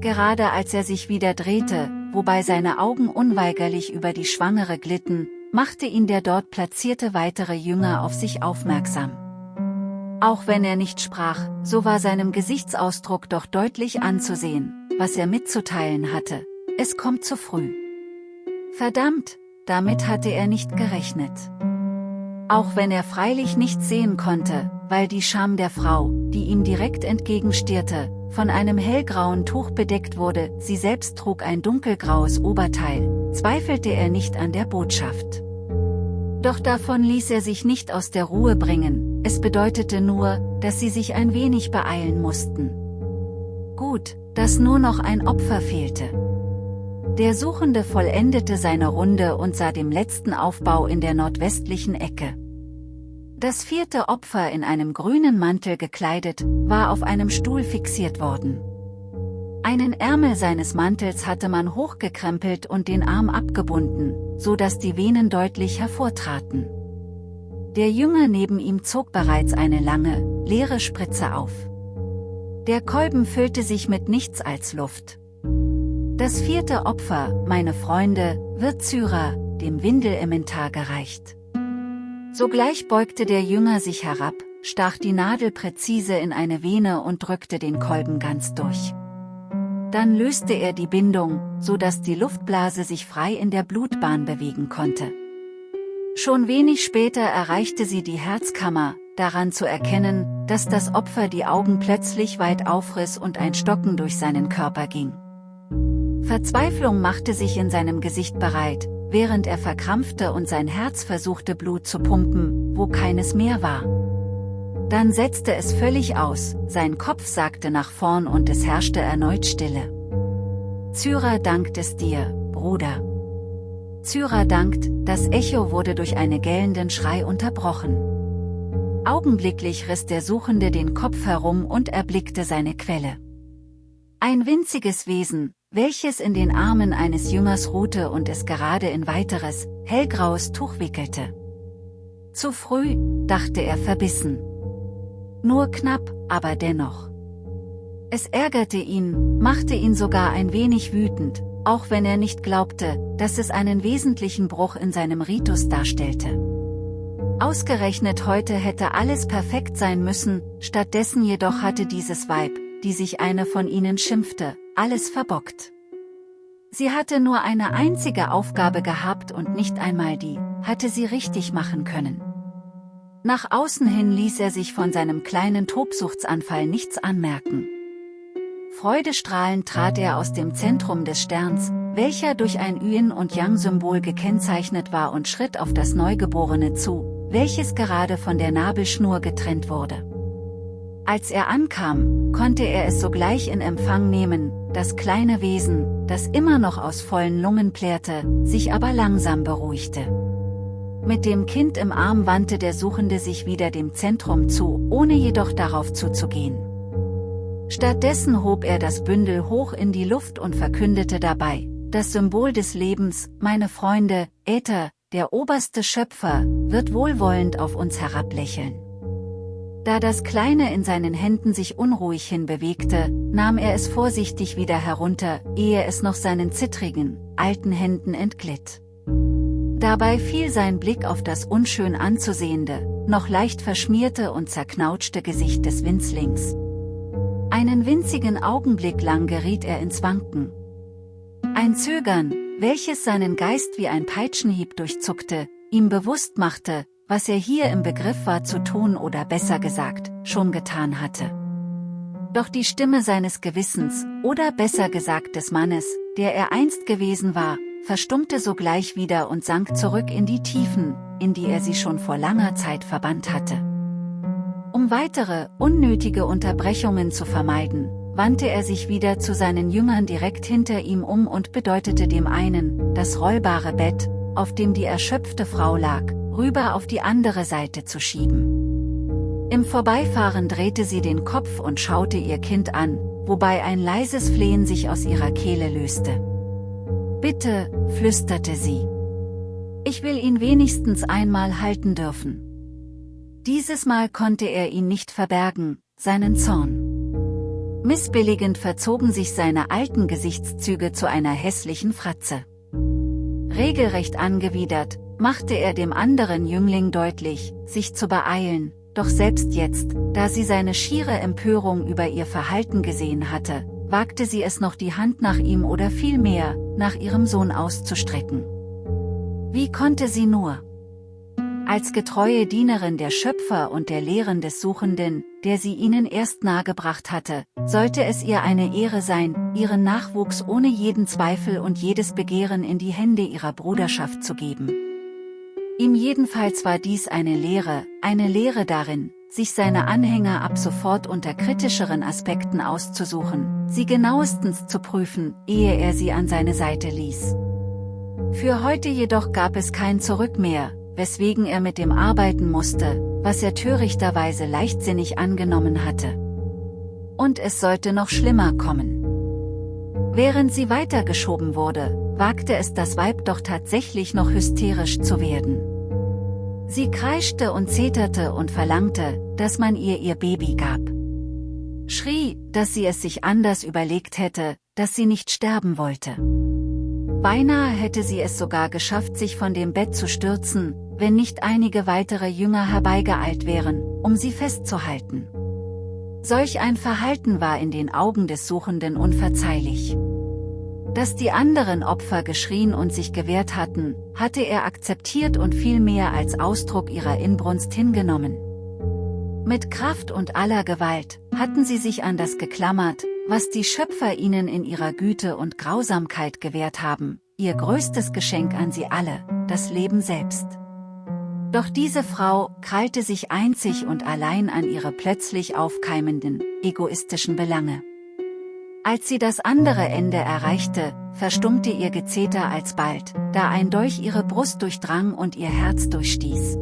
Gerade als er sich wieder drehte, wobei seine Augen unweigerlich über die Schwangere glitten, machte ihn der dort platzierte weitere Jünger auf sich aufmerksam. Auch wenn er nicht sprach, so war seinem Gesichtsausdruck doch deutlich anzusehen, was er mitzuteilen hatte. Es kommt zu früh. Verdammt, damit hatte er nicht gerechnet. Auch wenn er freilich nichts sehen konnte, weil die Scham der Frau, die ihm direkt entgegenstierte, von einem hellgrauen Tuch bedeckt wurde, sie selbst trug ein dunkelgraues Oberteil, zweifelte er nicht an der Botschaft. Doch davon ließ er sich nicht aus der Ruhe bringen, es bedeutete nur, dass sie sich ein wenig beeilen mussten. Gut, dass nur noch ein Opfer fehlte. Der Suchende vollendete seine Runde und sah dem letzten Aufbau in der nordwestlichen Ecke. Das vierte Opfer in einem grünen Mantel gekleidet, war auf einem Stuhl fixiert worden. Einen Ärmel seines Mantels hatte man hochgekrempelt und den Arm abgebunden, so dass die Venen deutlich hervortraten. Der Jünger neben ihm zog bereits eine lange, leere Spritze auf. Der Kolben füllte sich mit nichts als Luft. Das vierte Opfer, meine Freunde, wird Zyra, dem Windelemmentar gereicht. Sogleich beugte der Jünger sich herab, stach die Nadel präzise in eine Vene und drückte den Kolben ganz durch. Dann löste er die Bindung, so dass die Luftblase sich frei in der Blutbahn bewegen konnte. Schon wenig später erreichte sie die Herzkammer, daran zu erkennen, dass das Opfer die Augen plötzlich weit aufriss und ein Stocken durch seinen Körper ging. Verzweiflung machte sich in seinem Gesicht bereit, während er verkrampfte und sein Herz versuchte Blut zu pumpen, wo keines mehr war. Dann setzte es völlig aus, sein Kopf sagte nach vorn und es herrschte erneut Stille. Zyra dankt es dir, Bruder. Zyra dankt, das Echo wurde durch einen gellenden Schrei unterbrochen. Augenblicklich riss der Suchende den Kopf herum und erblickte seine Quelle. Ein winziges Wesen, welches in den Armen eines Jüngers ruhte und es gerade in weiteres, hellgraues Tuch wickelte. Zu früh, dachte er verbissen. Nur knapp, aber dennoch. Es ärgerte ihn, machte ihn sogar ein wenig wütend, auch wenn er nicht glaubte, dass es einen wesentlichen Bruch in seinem Ritus darstellte. Ausgerechnet heute hätte alles perfekt sein müssen, stattdessen jedoch hatte dieses Weib, die sich eine von ihnen schimpfte, alles verbockt. Sie hatte nur eine einzige Aufgabe gehabt und nicht einmal die, hatte sie richtig machen können. Nach außen hin ließ er sich von seinem kleinen Tobsuchtsanfall nichts anmerken. Freudestrahlend trat er aus dem Zentrum des Sterns, welcher durch ein Yin- und Yang-Symbol gekennzeichnet war und schritt auf das Neugeborene zu, welches gerade von der Nabelschnur getrennt wurde. Als er ankam, konnte er es sogleich in Empfang nehmen, das kleine Wesen, das immer noch aus vollen Lungen plärrte, sich aber langsam beruhigte. Mit dem Kind im Arm wandte der Suchende sich wieder dem Zentrum zu, ohne jedoch darauf zuzugehen. Stattdessen hob er das Bündel hoch in die Luft und verkündete dabei, das Symbol des Lebens, meine Freunde, Äther, der oberste Schöpfer, wird wohlwollend auf uns herablächeln. Da das Kleine in seinen Händen sich unruhig hinbewegte, nahm er es vorsichtig wieder herunter, ehe es noch seinen zittrigen, alten Händen entglitt. Dabei fiel sein Blick auf das unschön anzusehende, noch leicht verschmierte und zerknautschte Gesicht des Winzlings. Einen winzigen Augenblick lang geriet er ins Wanken. Ein Zögern, welches seinen Geist wie ein Peitschenhieb durchzuckte, ihm bewusst machte, was er hier im Begriff war zu tun oder besser gesagt, schon getan hatte. Doch die Stimme seines Gewissens, oder besser gesagt des Mannes, der er einst gewesen war, verstummte sogleich wieder und sank zurück in die Tiefen, in die er sie schon vor langer Zeit verbannt hatte. Um weitere, unnötige Unterbrechungen zu vermeiden, wandte er sich wieder zu seinen Jüngern direkt hinter ihm um und bedeutete dem einen, das rollbare Bett, auf dem die erschöpfte Frau lag, rüber auf die andere Seite zu schieben. Im Vorbeifahren drehte sie den Kopf und schaute ihr Kind an, wobei ein leises Flehen sich aus ihrer Kehle löste. Bitte, flüsterte sie. Ich will ihn wenigstens einmal halten dürfen. Dieses Mal konnte er ihn nicht verbergen, seinen Zorn. Missbilligend verzogen sich seine alten Gesichtszüge zu einer hässlichen Fratze. Regelrecht angewidert, machte er dem anderen Jüngling deutlich, sich zu beeilen, doch selbst jetzt, da sie seine schiere Empörung über ihr Verhalten gesehen hatte, wagte sie es noch die Hand nach ihm oder vielmehr, nach ihrem Sohn auszustrecken. Wie konnte sie nur? Als getreue Dienerin der Schöpfer und der Lehren des Suchenden, der sie ihnen erst nahegebracht hatte, sollte es ihr eine Ehre sein, ihren Nachwuchs ohne jeden Zweifel und jedes Begehren in die Hände ihrer Bruderschaft zu geben. Ihm jedenfalls war dies eine Lehre, eine Lehre darin, sich seine Anhänger ab sofort unter kritischeren Aspekten auszusuchen, sie genauestens zu prüfen, ehe er sie an seine Seite ließ. Für heute jedoch gab es kein Zurück mehr, weswegen er mit dem arbeiten musste, was er törichterweise leichtsinnig angenommen hatte. Und es sollte noch schlimmer kommen. Während sie weitergeschoben wurde, wagte es das Weib doch tatsächlich noch hysterisch zu werden. Sie kreischte und zeterte und verlangte, dass man ihr ihr Baby gab. Schrie, dass sie es sich anders überlegt hätte, dass sie nicht sterben wollte. Beinahe hätte sie es sogar geschafft sich von dem Bett zu stürzen, wenn nicht einige weitere Jünger herbeigeeilt wären, um sie festzuhalten. Solch ein Verhalten war in den Augen des Suchenden unverzeihlich. Dass die anderen Opfer geschrien und sich gewehrt hatten, hatte er akzeptiert und viel mehr als Ausdruck ihrer Inbrunst hingenommen. Mit Kraft und aller Gewalt, hatten sie sich an das geklammert, was die Schöpfer ihnen in ihrer Güte und Grausamkeit gewährt haben, ihr größtes Geschenk an sie alle, das Leben selbst. Doch diese Frau krallte sich einzig und allein an ihre plötzlich aufkeimenden, egoistischen Belange. Als sie das andere Ende erreichte, verstummte ihr Gezeter alsbald, da ein Dolch ihre Brust durchdrang und ihr Herz durchstieß.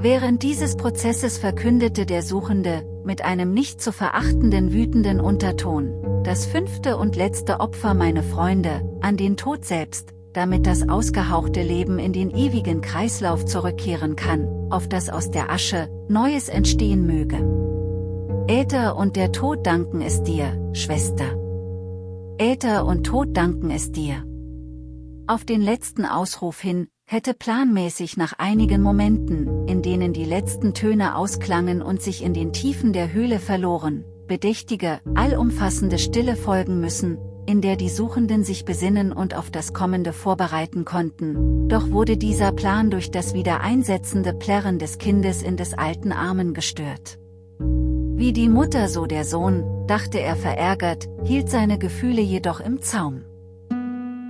Während dieses Prozesses verkündete der Suchende, mit einem nicht zu verachtenden wütenden Unterton, das fünfte und letzte Opfer meine Freunde, an den Tod selbst, damit das ausgehauchte Leben in den ewigen Kreislauf zurückkehren kann, auf das aus der Asche Neues entstehen möge. Äther und der Tod danken es dir, Schwester. Äther und Tod danken es dir. Auf den letzten Ausruf hin, hätte planmäßig nach einigen Momenten, in denen die letzten Töne ausklangen und sich in den Tiefen der Höhle verloren, bedächtige, allumfassende Stille folgen müssen, in der die Suchenden sich besinnen und auf das Kommende vorbereiten konnten, doch wurde dieser Plan durch das wieder einsetzende Plärren des Kindes in des alten Armen gestört. Wie die Mutter so der Sohn, dachte er verärgert, hielt seine Gefühle jedoch im Zaum.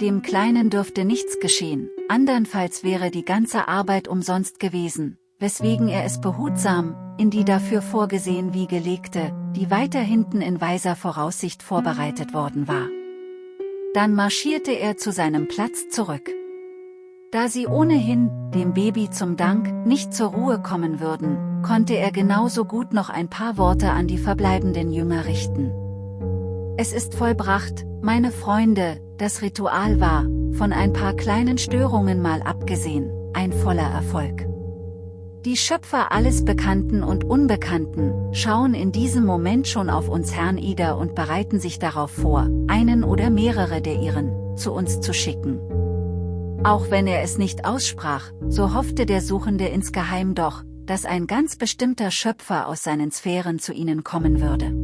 Dem Kleinen dürfte nichts geschehen, andernfalls wäre die ganze Arbeit umsonst gewesen, weswegen er es behutsam, in die dafür vorgesehen Wiege legte, die weiter hinten in weiser Voraussicht vorbereitet worden war. Dann marschierte er zu seinem Platz zurück. Da sie ohnehin, dem Baby zum Dank, nicht zur Ruhe kommen würden, konnte er genauso gut noch ein paar Worte an die verbleibenden Jünger richten. Es ist vollbracht, meine Freunde, das Ritual war, von ein paar kleinen Störungen mal abgesehen, ein voller Erfolg. Die Schöpfer alles Bekannten und Unbekannten, schauen in diesem Moment schon auf uns Herrn Ida und bereiten sich darauf vor, einen oder mehrere der ihren, zu uns zu schicken. Auch wenn er es nicht aussprach, so hoffte der Suchende insgeheim doch, dass ein ganz bestimmter Schöpfer aus seinen Sphären zu ihnen kommen würde.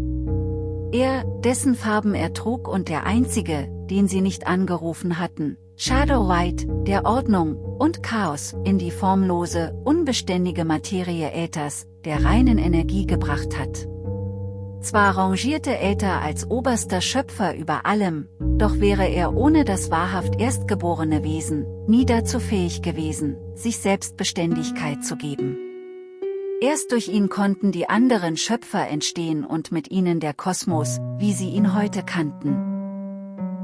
Er, dessen Farben er trug und der einzige, den sie nicht angerufen hatten, Shadow White, der Ordnung und Chaos in die formlose, unbeständige Materie Äthers, der reinen Energie gebracht hat. Zwar rangierte Äther als oberster Schöpfer über allem, doch wäre er ohne das wahrhaft erstgeborene Wesen, nie dazu fähig gewesen, sich Selbstbeständigkeit zu geben. Erst durch ihn konnten die anderen Schöpfer entstehen und mit ihnen der Kosmos, wie sie ihn heute kannten.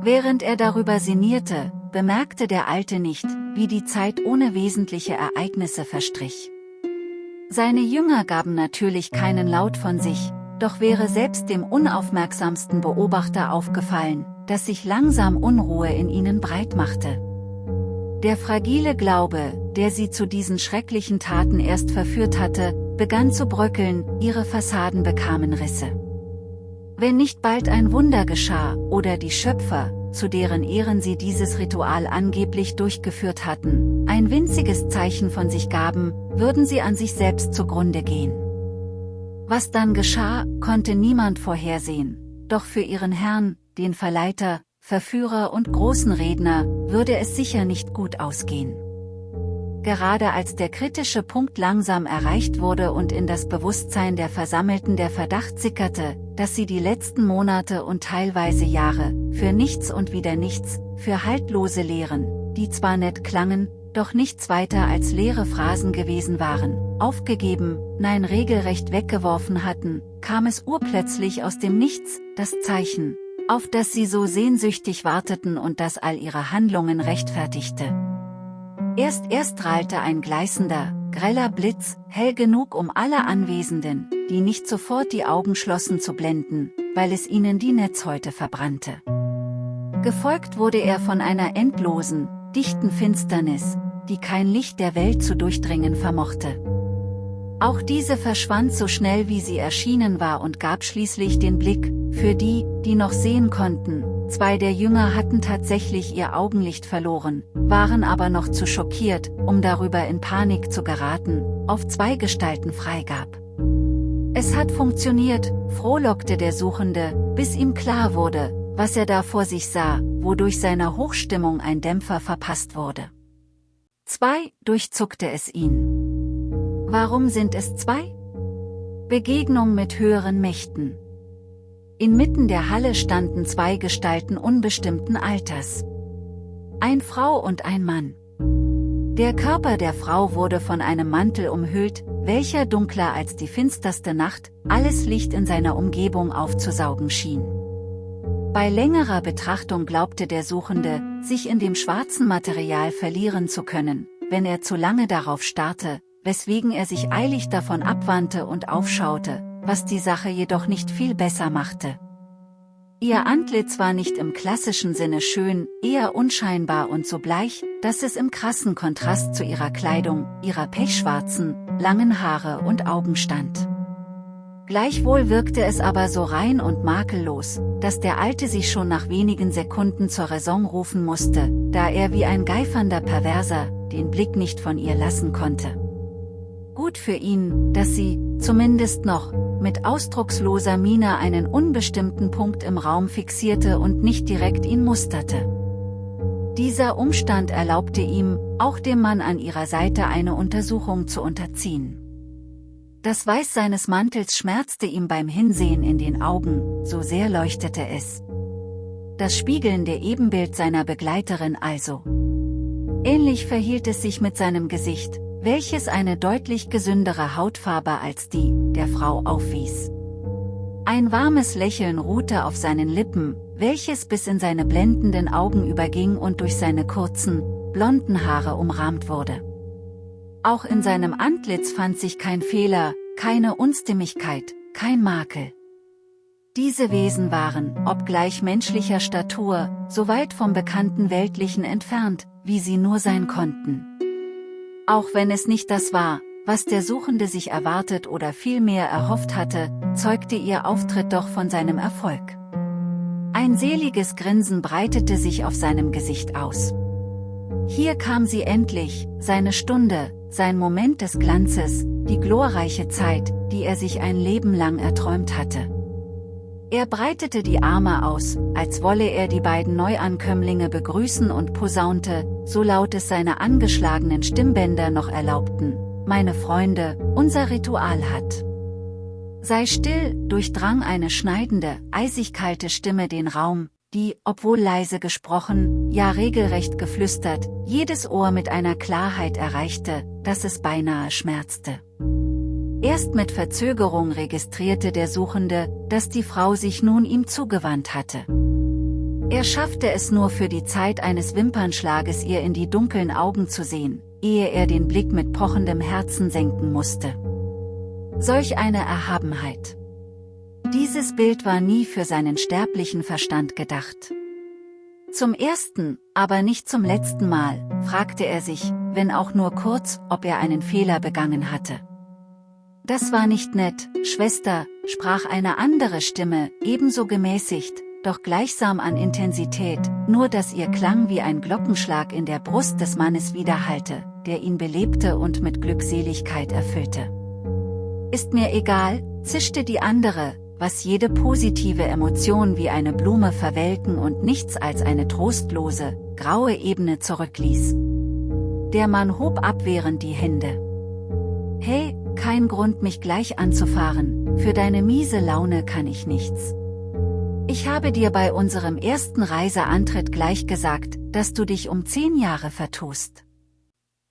Während er darüber sinnierte, bemerkte der Alte nicht, wie die Zeit ohne wesentliche Ereignisse verstrich. Seine Jünger gaben natürlich keinen Laut von sich, doch wäre selbst dem unaufmerksamsten Beobachter aufgefallen, dass sich langsam Unruhe in ihnen breit machte. Der fragile Glaube, der sie zu diesen schrecklichen Taten erst verführt hatte, begann zu bröckeln, ihre Fassaden bekamen Risse. Wenn nicht bald ein Wunder geschah, oder die Schöpfer, zu deren Ehren sie dieses Ritual angeblich durchgeführt hatten, ein winziges Zeichen von sich gaben, würden sie an sich selbst zugrunde gehen. Was dann geschah, konnte niemand vorhersehen, doch für ihren Herrn, den Verleiter, Verführer und großen Redner, würde es sicher nicht gut ausgehen. Gerade als der kritische Punkt langsam erreicht wurde und in das Bewusstsein der Versammelten der Verdacht sickerte, dass sie die letzten Monate und teilweise Jahre, für nichts und wieder nichts, für haltlose Lehren, die zwar nett klangen, doch nichts weiter als leere Phrasen gewesen waren, aufgegeben, nein regelrecht weggeworfen hatten, kam es urplötzlich aus dem Nichts, das Zeichen, auf das sie so sehnsüchtig warteten und das all ihre Handlungen rechtfertigte. Erst erst strahlte ein gleißender, greller Blitz, hell genug um alle Anwesenden, die nicht sofort die Augen schlossen zu blenden, weil es ihnen die Netzhäute verbrannte. Gefolgt wurde er von einer endlosen, dichten Finsternis, die kein Licht der Welt zu durchdringen vermochte. Auch diese verschwand so schnell wie sie erschienen war und gab schließlich den Blick, für die, die noch sehen konnten, zwei der Jünger hatten tatsächlich ihr Augenlicht verloren, waren aber noch zu schockiert, um darüber in Panik zu geraten, auf zwei Gestalten freigab. Es hat funktioniert, frohlockte der Suchende, bis ihm klar wurde, was er da vor sich sah, wodurch seiner Hochstimmung ein Dämpfer verpasst wurde. Zwei, durchzuckte es ihn. Warum sind es zwei? Begegnung mit höheren Mächten. Inmitten der Halle standen zwei Gestalten unbestimmten Alters. Ein Frau und ein Mann. Der Körper der Frau wurde von einem Mantel umhüllt, welcher dunkler als die finsterste Nacht, alles Licht in seiner Umgebung aufzusaugen schien. Bei längerer Betrachtung glaubte der Suchende, sich in dem schwarzen Material verlieren zu können, wenn er zu lange darauf starrte, weswegen er sich eilig davon abwandte und aufschaute, was die Sache jedoch nicht viel besser machte. Ihr Antlitz war nicht im klassischen Sinne schön, eher unscheinbar und so bleich, dass es im krassen Kontrast zu ihrer Kleidung, ihrer pechschwarzen, langen Haare und Augen stand. Gleichwohl wirkte es aber so rein und makellos, dass der Alte sich schon nach wenigen Sekunden zur Raison rufen musste, da er wie ein geifernder Perverser, den Blick nicht von ihr lassen konnte. Gut für ihn, dass sie, zumindest noch, mit ausdrucksloser Miene einen unbestimmten Punkt im Raum fixierte und nicht direkt ihn musterte. Dieser Umstand erlaubte ihm, auch dem Mann an ihrer Seite eine Untersuchung zu unterziehen. Das Weiß seines Mantels schmerzte ihm beim Hinsehen in den Augen, so sehr leuchtete es. Das spiegelnde Ebenbild seiner Begleiterin also. Ähnlich verhielt es sich mit seinem Gesicht, welches eine deutlich gesündere Hautfarbe als die der Frau aufwies. Ein warmes Lächeln ruhte auf seinen Lippen, welches bis in seine blendenden Augen überging und durch seine kurzen, blonden Haare umrahmt wurde. Auch in seinem Antlitz fand sich kein Fehler, keine Unstimmigkeit, kein Makel. Diese Wesen waren, obgleich menschlicher Statur, so weit vom bekannten Weltlichen entfernt, wie sie nur sein konnten. Auch wenn es nicht das war, was der Suchende sich erwartet oder vielmehr erhofft hatte, zeugte ihr Auftritt doch von seinem Erfolg. Ein seliges Grinsen breitete sich auf seinem Gesicht aus. Hier kam sie endlich, seine Stunde, sein Moment des Glanzes, die glorreiche Zeit, die er sich ein Leben lang erträumt hatte. Er breitete die Arme aus, als wolle er die beiden Neuankömmlinge begrüßen und posaunte, so laut es seine angeschlagenen Stimmbänder noch erlaubten, meine Freunde, unser Ritual hat. Sei still, durchdrang eine schneidende, eisig kalte Stimme den Raum, die, obwohl leise gesprochen, ja regelrecht geflüstert, jedes Ohr mit einer Klarheit erreichte, dass es beinahe schmerzte. Erst mit Verzögerung registrierte der Suchende, dass die Frau sich nun ihm zugewandt hatte. Er schaffte es nur für die Zeit eines Wimpernschlages ihr in die dunklen Augen zu sehen, ehe er den Blick mit pochendem Herzen senken musste. Solch eine Erhabenheit. Dieses Bild war nie für seinen sterblichen Verstand gedacht. Zum ersten, aber nicht zum letzten Mal, fragte er sich, wenn auch nur kurz, ob er einen Fehler begangen hatte. Das war nicht nett, Schwester, sprach eine andere Stimme, ebenso gemäßigt, doch gleichsam an Intensität, nur dass ihr Klang wie ein Glockenschlag in der Brust des Mannes widerhallte, der ihn belebte und mit Glückseligkeit erfüllte. Ist mir egal, zischte die andere, was jede positive Emotion wie eine Blume verwelken und nichts als eine trostlose, graue Ebene zurückließ. Der Mann hob abwehrend die Hände. Hey, kein Grund mich gleich anzufahren, für deine miese Laune kann ich nichts. Ich habe dir bei unserem ersten Reiseantritt gleich gesagt, dass du dich um zehn Jahre vertust.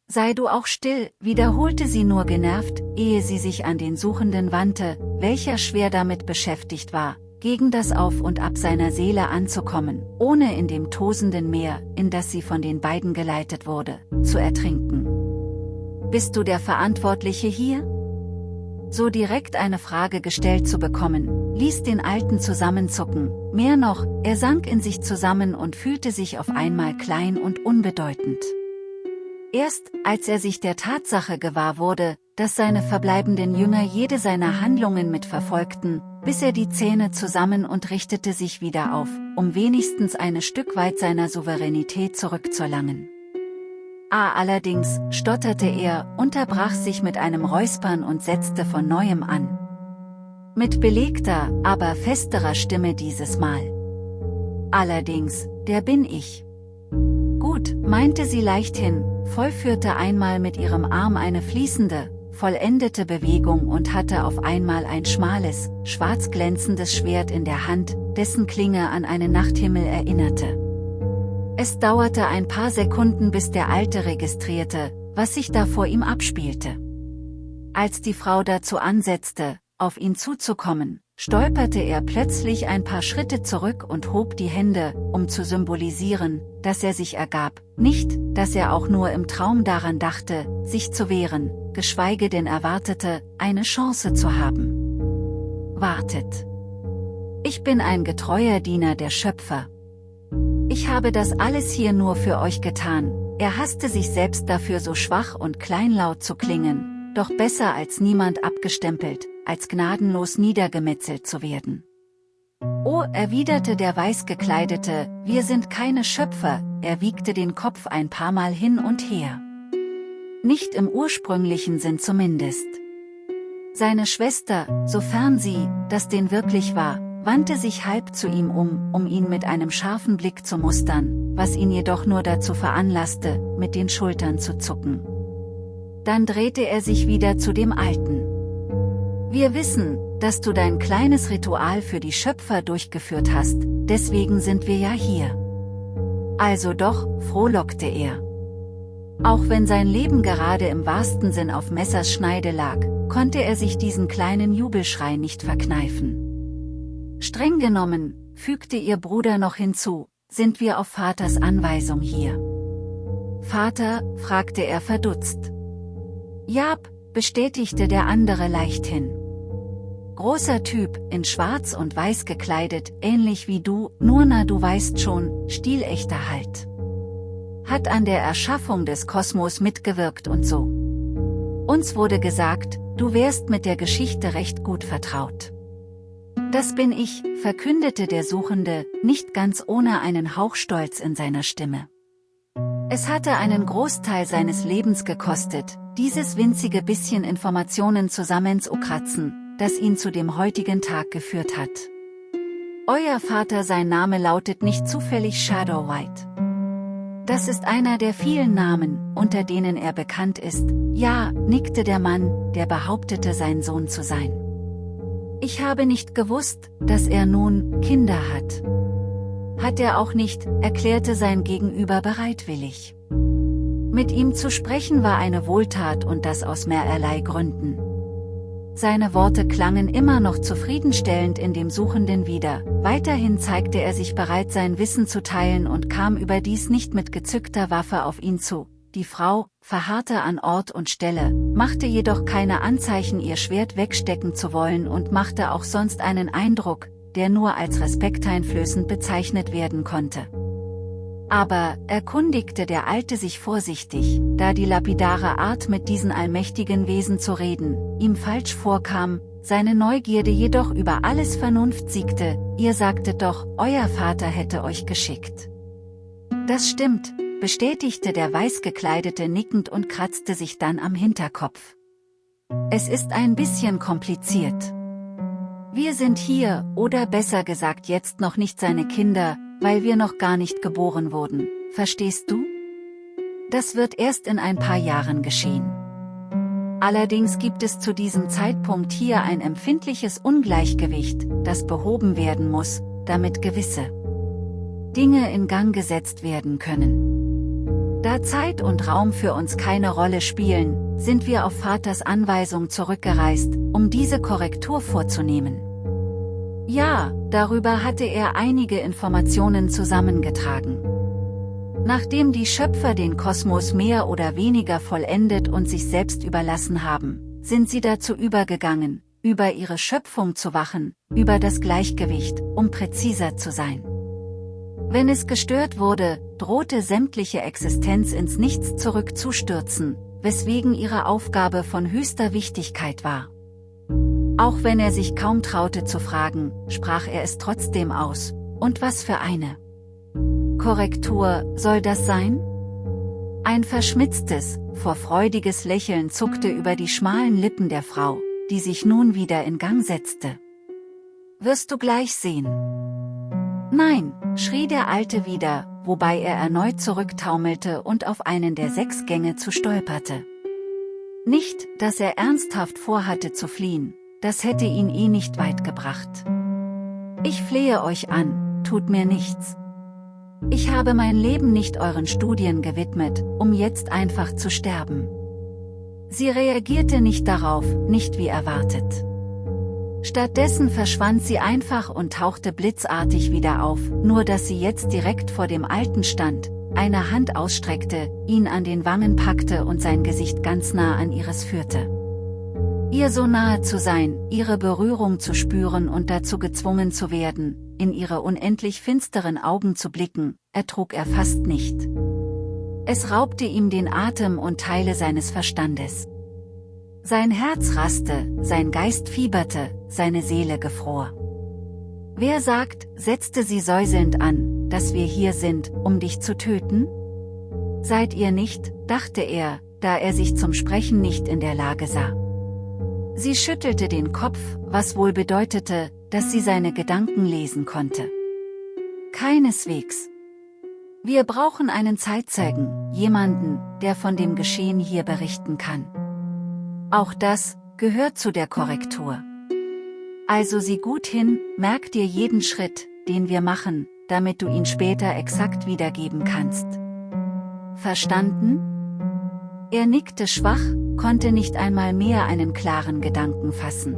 Sei du auch still, wiederholte sie nur genervt, ehe sie sich an den Suchenden wandte, welcher schwer damit beschäftigt war, gegen das Auf und Ab seiner Seele anzukommen, ohne in dem tosenden Meer, in das sie von den beiden geleitet wurde, zu ertrinken. Bist du der Verantwortliche hier? So direkt eine Frage gestellt zu bekommen, ließ den Alten zusammenzucken, mehr noch, er sank in sich zusammen und fühlte sich auf einmal klein und unbedeutend. Erst, als er sich der Tatsache gewahr wurde, dass seine verbleibenden Jünger jede seiner Handlungen mitverfolgten, biss er die Zähne zusammen und richtete sich wieder auf, um wenigstens ein Stück weit seiner Souveränität zurückzuerlangen. Ah allerdings, stotterte er, unterbrach sich mit einem Räuspern und setzte von neuem an. Mit belegter, aber festerer Stimme dieses Mal. Allerdings, der bin ich. Gut, meinte sie leichthin, vollführte einmal mit ihrem Arm eine fließende, vollendete Bewegung und hatte auf einmal ein schmales, schwarz glänzendes Schwert in der Hand, dessen Klinge an einen Nachthimmel erinnerte. Es dauerte ein paar Sekunden bis der Alte registrierte, was sich da vor ihm abspielte. Als die Frau dazu ansetzte, auf ihn zuzukommen, stolperte er plötzlich ein paar Schritte zurück und hob die Hände, um zu symbolisieren, dass er sich ergab, nicht, dass er auch nur im Traum daran dachte, sich zu wehren, geschweige denn erwartete, eine Chance zu haben. Wartet. Ich bin ein getreuer Diener der Schöpfer. Ich habe das alles hier nur für euch getan, er hasste sich selbst dafür so schwach und kleinlaut zu klingen, doch besser als niemand abgestempelt, als gnadenlos niedergemetzelt zu werden. Oh, erwiderte der Weißgekleidete, wir sind keine Schöpfer, er wiegte den Kopf ein paar Mal hin und her. Nicht im ursprünglichen Sinn zumindest. Seine Schwester, sofern sie, das denn wirklich war, wandte sich halb zu ihm um, um ihn mit einem scharfen Blick zu mustern, was ihn jedoch nur dazu veranlasste, mit den Schultern zu zucken. Dann drehte er sich wieder zu dem Alten. Wir wissen, dass du dein kleines Ritual für die Schöpfer durchgeführt hast, deswegen sind wir ja hier. Also doch, frohlockte er. Auch wenn sein Leben gerade im wahrsten Sinn auf Messers Schneide lag, konnte er sich diesen kleinen Jubelschrei nicht verkneifen. Streng genommen, fügte ihr Bruder noch hinzu, sind wir auf Vaters Anweisung hier. Vater, fragte er verdutzt. Jab, bestätigte der andere leichthin. Großer Typ, in schwarz und weiß gekleidet, ähnlich wie du, nur na du weißt schon, stilechter halt hat an der Erschaffung des Kosmos mitgewirkt und so. Uns wurde gesagt, du wärst mit der Geschichte recht gut vertraut. Das bin ich, verkündete der Suchende, nicht ganz ohne einen Hauch Stolz in seiner Stimme. Es hatte einen Großteil seines Lebens gekostet, dieses winzige bisschen Informationen zusammenzukratzen, das ihn zu dem heutigen Tag geführt hat. Euer Vater sein Name lautet nicht zufällig Shadow White. Das ist einer der vielen Namen, unter denen er bekannt ist, ja, nickte der Mann, der behauptete sein Sohn zu sein. Ich habe nicht gewusst, dass er nun Kinder hat. Hat er auch nicht, erklärte sein Gegenüber bereitwillig. Mit ihm zu sprechen war eine Wohltat und das aus mehrerlei Gründen. Seine Worte klangen immer noch zufriedenstellend in dem Suchenden wieder, weiterhin zeigte er sich bereit sein Wissen zu teilen und kam überdies nicht mit gezückter Waffe auf ihn zu. Die Frau, verharrte an Ort und Stelle, machte jedoch keine Anzeichen ihr Schwert wegstecken zu wollen und machte auch sonst einen Eindruck, der nur als respekteinflößend bezeichnet werden konnte. Aber, erkundigte der Alte sich vorsichtig, da die lapidare Art mit diesen allmächtigen Wesen zu reden, ihm falsch vorkam, seine Neugierde jedoch über alles Vernunft siegte, ihr sagtet doch, euer Vater hätte euch geschickt. Das stimmt, bestätigte der Weißgekleidete nickend und kratzte sich dann am Hinterkopf. Es ist ein bisschen kompliziert. Wir sind hier, oder besser gesagt jetzt noch nicht seine Kinder, weil wir noch gar nicht geboren wurden, verstehst du? Das wird erst in ein paar Jahren geschehen. Allerdings gibt es zu diesem Zeitpunkt hier ein empfindliches Ungleichgewicht, das behoben werden muss, damit gewisse Dinge in Gang gesetzt werden können. Da Zeit und Raum für uns keine Rolle spielen, sind wir auf Vaters Anweisung zurückgereist, um diese Korrektur vorzunehmen. Ja, darüber hatte er einige Informationen zusammengetragen. Nachdem die Schöpfer den Kosmos mehr oder weniger vollendet und sich selbst überlassen haben, sind sie dazu übergegangen, über ihre Schöpfung zu wachen, über das Gleichgewicht, um präziser zu sein. Wenn es gestört wurde, drohte sämtliche Existenz ins Nichts zurückzustürzen, weswegen ihre Aufgabe von höchster Wichtigkeit war. Auch wenn er sich kaum traute zu fragen, sprach er es trotzdem aus. Und was für eine? Korrektur, soll das sein? Ein verschmitztes, vorfreudiges Lächeln zuckte über die schmalen Lippen der Frau, die sich nun wieder in Gang setzte. Wirst du gleich sehen. Nein, schrie der Alte wieder, wobei er erneut zurücktaumelte und auf einen der sechs Gänge zu stolperte. Nicht, dass er ernsthaft vorhatte zu fliehen, das hätte ihn eh nicht weit gebracht. Ich flehe euch an, tut mir nichts. Ich habe mein Leben nicht euren Studien gewidmet, um jetzt einfach zu sterben. Sie reagierte nicht darauf, nicht wie erwartet. Stattdessen verschwand sie einfach und tauchte blitzartig wieder auf, nur dass sie jetzt direkt vor dem Alten stand, eine Hand ausstreckte, ihn an den Wangen packte und sein Gesicht ganz nah an ihres führte. Ihr so nahe zu sein, ihre Berührung zu spüren und dazu gezwungen zu werden, in ihre unendlich finsteren Augen zu blicken, ertrug er fast nicht. Es raubte ihm den Atem und Teile seines Verstandes. Sein Herz raste, sein Geist fieberte, seine Seele gefror. Wer sagt, setzte sie säuselnd an, dass wir hier sind, um dich zu töten? Seid ihr nicht, dachte er, da er sich zum Sprechen nicht in der Lage sah. Sie schüttelte den Kopf, was wohl bedeutete, dass sie seine Gedanken lesen konnte. Keineswegs. Wir brauchen einen Zeitzeugen, jemanden, der von dem Geschehen hier berichten kann. Auch das, gehört zu der Korrektur. Also sieh gut hin, merk dir jeden Schritt, den wir machen, damit du ihn später exakt wiedergeben kannst. Verstanden? Er nickte schwach, konnte nicht einmal mehr einen klaren Gedanken fassen.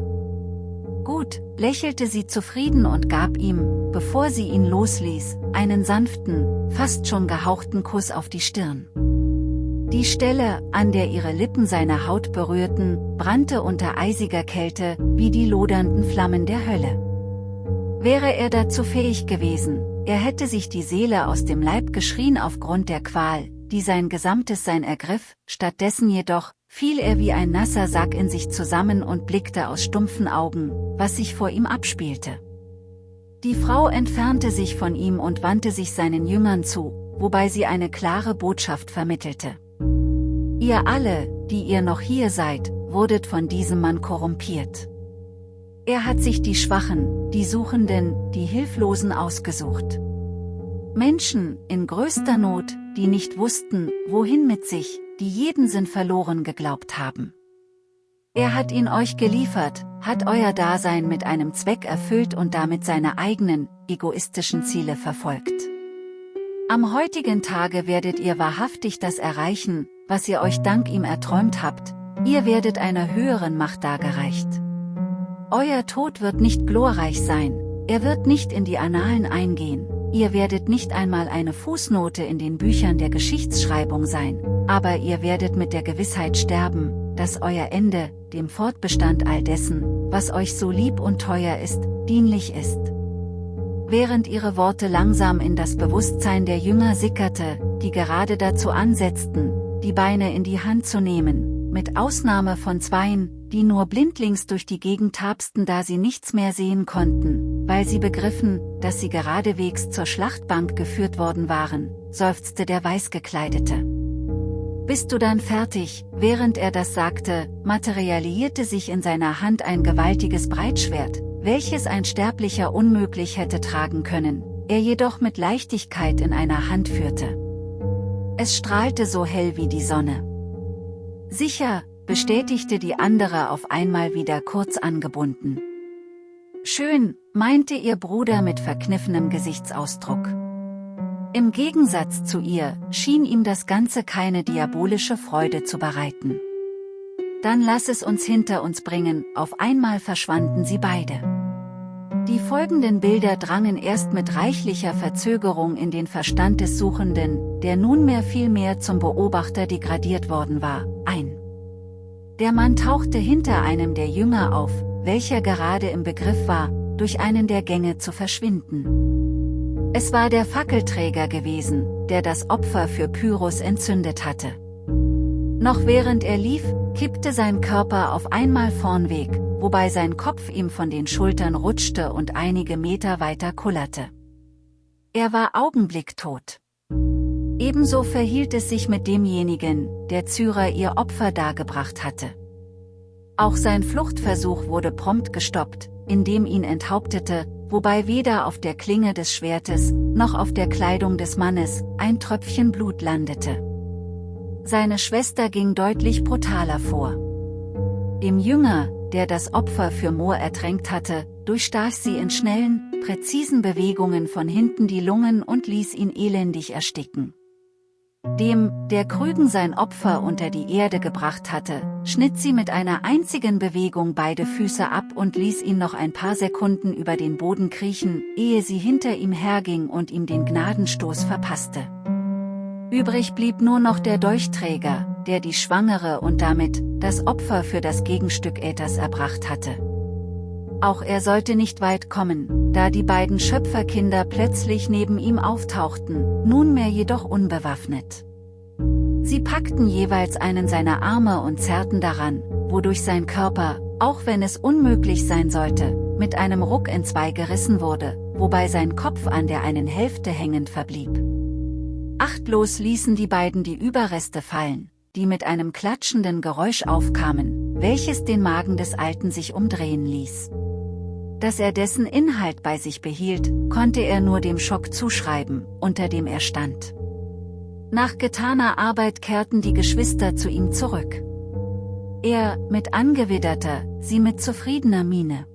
Gut, lächelte sie zufrieden und gab ihm, bevor sie ihn losließ, einen sanften, fast schon gehauchten Kuss auf die Stirn. Die Stelle, an der ihre Lippen seine Haut berührten, brannte unter eisiger Kälte, wie die lodernden Flammen der Hölle. Wäre er dazu fähig gewesen, er hätte sich die Seele aus dem Leib geschrien aufgrund der Qual, die sein gesamtes Sein ergriff, stattdessen jedoch, fiel er wie ein nasser Sack in sich zusammen und blickte aus stumpfen Augen, was sich vor ihm abspielte. Die Frau entfernte sich von ihm und wandte sich seinen Jüngern zu, wobei sie eine klare Botschaft vermittelte. Ihr alle, die ihr noch hier seid, wurdet von diesem Mann korrumpiert. Er hat sich die Schwachen, die Suchenden, die Hilflosen ausgesucht. Menschen, in größter Not, die nicht wussten, wohin mit sich, die jeden Sinn verloren geglaubt haben. Er hat ihn euch geliefert, hat euer Dasein mit einem Zweck erfüllt und damit seine eigenen, egoistischen Ziele verfolgt. Am heutigen Tage werdet ihr wahrhaftig das erreichen, was ihr euch dank ihm erträumt habt, ihr werdet einer höheren Macht dargereicht. Euer Tod wird nicht glorreich sein, er wird nicht in die Annalen eingehen, ihr werdet nicht einmal eine Fußnote in den Büchern der Geschichtsschreibung sein, aber ihr werdet mit der Gewissheit sterben, dass euer Ende, dem Fortbestand all dessen, was euch so lieb und teuer ist, dienlich ist. Während ihre Worte langsam in das Bewusstsein der Jünger sickerte, die gerade dazu ansetzten, die Beine in die Hand zu nehmen, mit Ausnahme von zweien, die nur blindlings durch die Gegend tapsten da sie nichts mehr sehen konnten, weil sie begriffen, dass sie geradewegs zur Schlachtbank geführt worden waren, seufzte der Weißgekleidete. Bist du dann fertig? Während er das sagte, materialisierte sich in seiner Hand ein gewaltiges Breitschwert, welches ein Sterblicher unmöglich hätte tragen können, er jedoch mit Leichtigkeit in einer Hand führte. Es strahlte so hell wie die Sonne. Sicher, bestätigte die andere auf einmal wieder kurz angebunden. Schön, meinte ihr Bruder mit verkniffenem Gesichtsausdruck. Im Gegensatz zu ihr, schien ihm das Ganze keine diabolische Freude zu bereiten. Dann lass es uns hinter uns bringen, auf einmal verschwanden sie beide. Die folgenden Bilder drangen erst mit reichlicher Verzögerung in den Verstand des Suchenden, der nunmehr viel mehr zum Beobachter degradiert worden war, ein. Der Mann tauchte hinter einem der Jünger auf, welcher gerade im Begriff war, durch einen der Gänge zu verschwinden. Es war der Fackelträger gewesen, der das Opfer für Pyrrhus entzündet hatte. Noch während er lief, kippte sein Körper auf einmal vornweg, wobei sein Kopf ihm von den Schultern rutschte und einige Meter weiter kullerte. Er war augenblicktot. Ebenso verhielt es sich mit demjenigen, der Zyra ihr Opfer dargebracht hatte. Auch sein Fluchtversuch wurde prompt gestoppt, indem ihn enthauptete, wobei weder auf der Klinge des Schwertes, noch auf der Kleidung des Mannes, ein Tröpfchen Blut landete. Seine Schwester ging deutlich brutaler vor. Dem Jünger, der das Opfer für Moor ertränkt hatte, durchstach sie in schnellen, präzisen Bewegungen von hinten die Lungen und ließ ihn elendig ersticken. Dem, der Krügen sein Opfer unter die Erde gebracht hatte, schnitt sie mit einer einzigen Bewegung beide Füße ab und ließ ihn noch ein paar Sekunden über den Boden kriechen, ehe sie hinter ihm herging und ihm den Gnadenstoß verpasste. Übrig blieb nur noch der Dolchträger, der die Schwangere und damit das Opfer für das Gegenstück Äthers erbracht hatte. Auch er sollte nicht weit kommen, da die beiden Schöpferkinder plötzlich neben ihm auftauchten, nunmehr jedoch unbewaffnet. Sie packten jeweils einen seiner Arme und zerrten daran, wodurch sein Körper, auch wenn es unmöglich sein sollte, mit einem Ruck in zwei gerissen wurde, wobei sein Kopf an der einen Hälfte hängend verblieb. Achtlos ließen die beiden die Überreste fallen, die mit einem klatschenden Geräusch aufkamen, welches den Magen des Alten sich umdrehen ließ. Dass er dessen Inhalt bei sich behielt, konnte er nur dem Schock zuschreiben, unter dem er stand. Nach getaner Arbeit kehrten die Geschwister zu ihm zurück. Er, mit angewidderter, sie mit zufriedener Miene.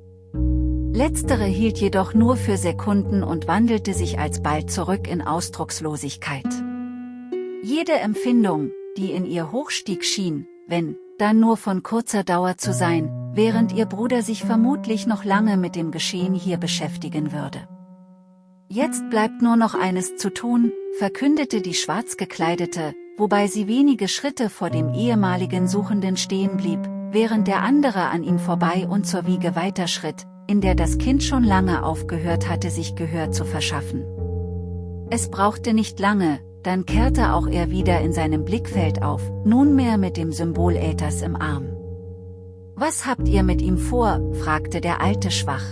Letztere hielt jedoch nur für Sekunden und wandelte sich alsbald zurück in Ausdruckslosigkeit. Jede Empfindung, die in ihr hochstieg schien, wenn, dann nur von kurzer Dauer zu sein, während ihr Bruder sich vermutlich noch lange mit dem Geschehen hier beschäftigen würde. Jetzt bleibt nur noch eines zu tun, verkündete die schwarz gekleidete, wobei sie wenige Schritte vor dem ehemaligen Suchenden stehen blieb, während der andere an ihm vorbei und zur Wiege weiterschritt, in der das Kind schon lange aufgehört hatte sich Gehör zu verschaffen. Es brauchte nicht lange, dann kehrte auch er wieder in seinem Blickfeld auf, nunmehr mit dem Symbol Äthers im Arm. Was habt ihr mit ihm vor, fragte der Alte schwach.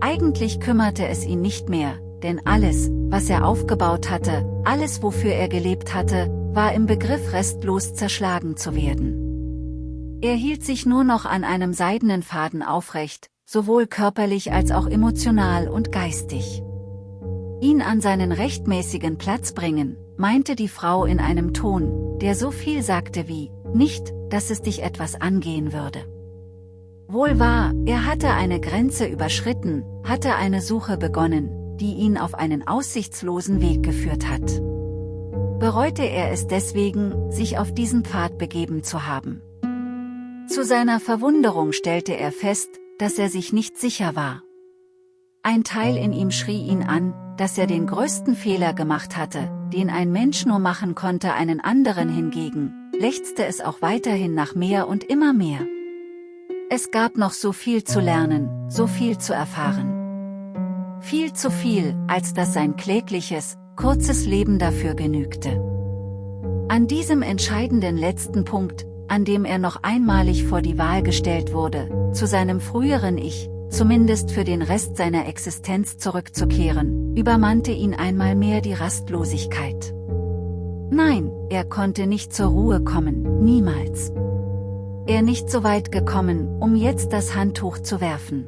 Eigentlich kümmerte es ihn nicht mehr, denn alles, was er aufgebaut hatte, alles wofür er gelebt hatte, war im Begriff restlos zerschlagen zu werden. Er hielt sich nur noch an einem seidenen Faden aufrecht, sowohl körperlich als auch emotional und geistig. Ihn an seinen rechtmäßigen Platz bringen, meinte die Frau in einem Ton, der so viel sagte wie, nicht, dass es dich etwas angehen würde. Wohl wahr, er hatte eine Grenze überschritten, hatte eine Suche begonnen, die ihn auf einen aussichtslosen Weg geführt hat. Bereute er es deswegen, sich auf diesen Pfad begeben zu haben. Zu seiner Verwunderung stellte er fest, dass er sich nicht sicher war. Ein Teil in ihm schrie ihn an, dass er den größten Fehler gemacht hatte, den ein Mensch nur machen konnte einen anderen hingegen, lechzte es auch weiterhin nach mehr und immer mehr. Es gab noch so viel zu lernen, so viel zu erfahren. Viel zu viel, als dass sein klägliches, kurzes Leben dafür genügte. An diesem entscheidenden letzten Punkt, an dem er noch einmalig vor die Wahl gestellt wurde, zu seinem früheren Ich, zumindest für den Rest seiner Existenz zurückzukehren, übermannte ihn einmal mehr die Rastlosigkeit. Nein, er konnte nicht zur Ruhe kommen, niemals. Er nicht so weit gekommen, um jetzt das Handtuch zu werfen.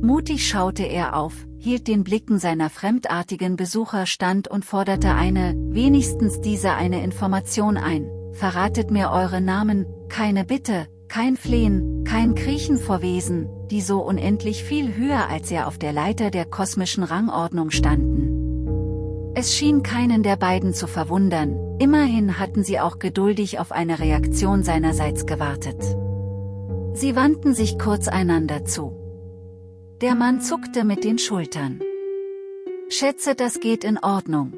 Mutig schaute er auf, hielt den Blicken seiner fremdartigen Besucher stand und forderte eine, wenigstens diese eine Information ein, verratet mir eure Namen, keine Bitte, kein Flehen, kein Kriechen vor Wesen, die so unendlich viel höher als er auf der Leiter der kosmischen Rangordnung standen. Es schien keinen der beiden zu verwundern, immerhin hatten sie auch geduldig auf eine Reaktion seinerseits gewartet. Sie wandten sich kurz einander zu. Der Mann zuckte mit den Schultern. Schätze, das geht in Ordnung.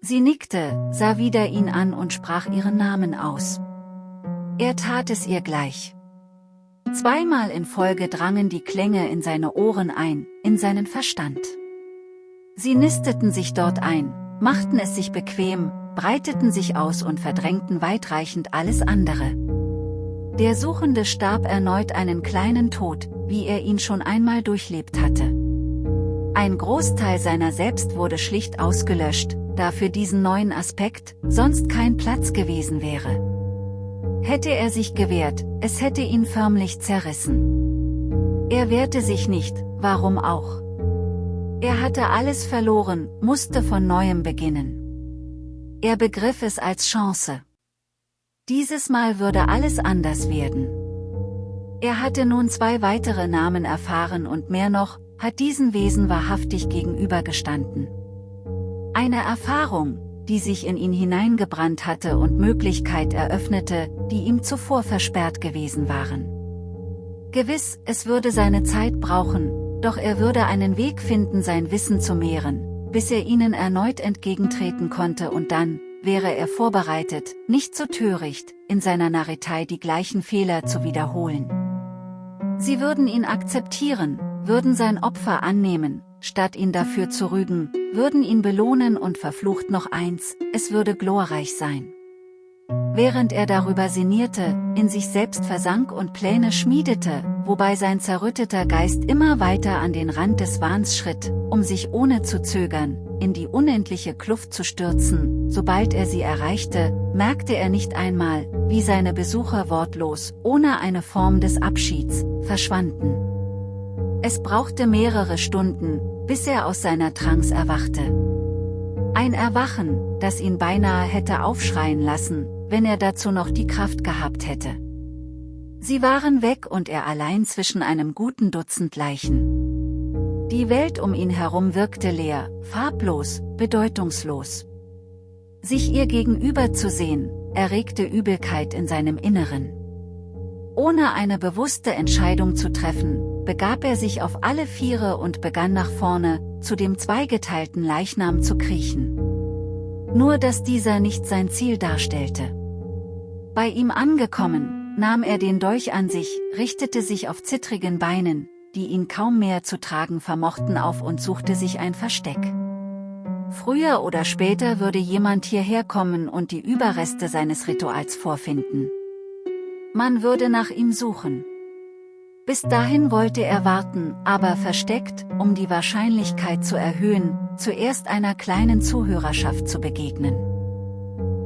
Sie nickte, sah wieder ihn an und sprach ihren Namen aus. Er tat es ihr gleich. Zweimal in Folge drangen die Klänge in seine Ohren ein, in seinen Verstand. Sie nisteten sich dort ein, machten es sich bequem, breiteten sich aus und verdrängten weitreichend alles andere. Der Suchende starb erneut einen kleinen Tod, wie er ihn schon einmal durchlebt hatte. Ein Großteil seiner selbst wurde schlicht ausgelöscht, da für diesen neuen Aspekt sonst kein Platz gewesen wäre. Hätte er sich gewehrt, es hätte ihn förmlich zerrissen. Er wehrte sich nicht, warum auch? Er hatte alles verloren, musste von neuem beginnen. Er begriff es als Chance. Dieses Mal würde alles anders werden. Er hatte nun zwei weitere Namen erfahren und mehr noch, hat diesen Wesen wahrhaftig gegenübergestanden. Eine Erfahrung, die sich in ihn hineingebrannt hatte und Möglichkeit eröffnete, die ihm zuvor versperrt gewesen waren. Gewiss, es würde seine Zeit brauchen, doch er würde einen Weg finden sein Wissen zu mehren, bis er ihnen erneut entgegentreten konnte und dann, wäre er vorbereitet, nicht so töricht, in seiner Narretei die gleichen Fehler zu wiederholen. Sie würden ihn akzeptieren, würden sein Opfer annehmen, statt ihn dafür zu rügen, würden ihn belohnen und verflucht noch eins, es würde glorreich sein. Während er darüber sinnierte, in sich selbst versank und Pläne schmiedete, wobei sein zerrütteter Geist immer weiter an den Rand des Wahns schritt, um sich ohne zu zögern, in die unendliche Kluft zu stürzen, sobald er sie erreichte, merkte er nicht einmal, wie seine Besucher wortlos, ohne eine Form des Abschieds, verschwanden. Es brauchte mehrere Stunden, bis er aus seiner Trance erwachte. Ein Erwachen, das ihn beinahe hätte aufschreien lassen, wenn er dazu noch die Kraft gehabt hätte. Sie waren weg und er allein zwischen einem guten Dutzend Leichen. Die Welt um ihn herum wirkte leer, farblos, bedeutungslos. Sich ihr gegenüber zu sehen, erregte Übelkeit in seinem Inneren. Ohne eine bewusste Entscheidung zu treffen, begab er sich auf alle Viere und begann nach vorne, zu dem zweigeteilten Leichnam zu kriechen. Nur dass dieser nicht sein Ziel darstellte. Bei ihm angekommen, nahm er den Dolch an sich, richtete sich auf zittrigen Beinen, die ihn kaum mehr zu tragen vermochten auf und suchte sich ein Versteck. Früher oder später würde jemand hierher kommen und die Überreste seines Rituals vorfinden. Man würde nach ihm suchen. Bis dahin wollte er warten, aber versteckt, um die Wahrscheinlichkeit zu erhöhen, zuerst einer kleinen Zuhörerschaft zu begegnen.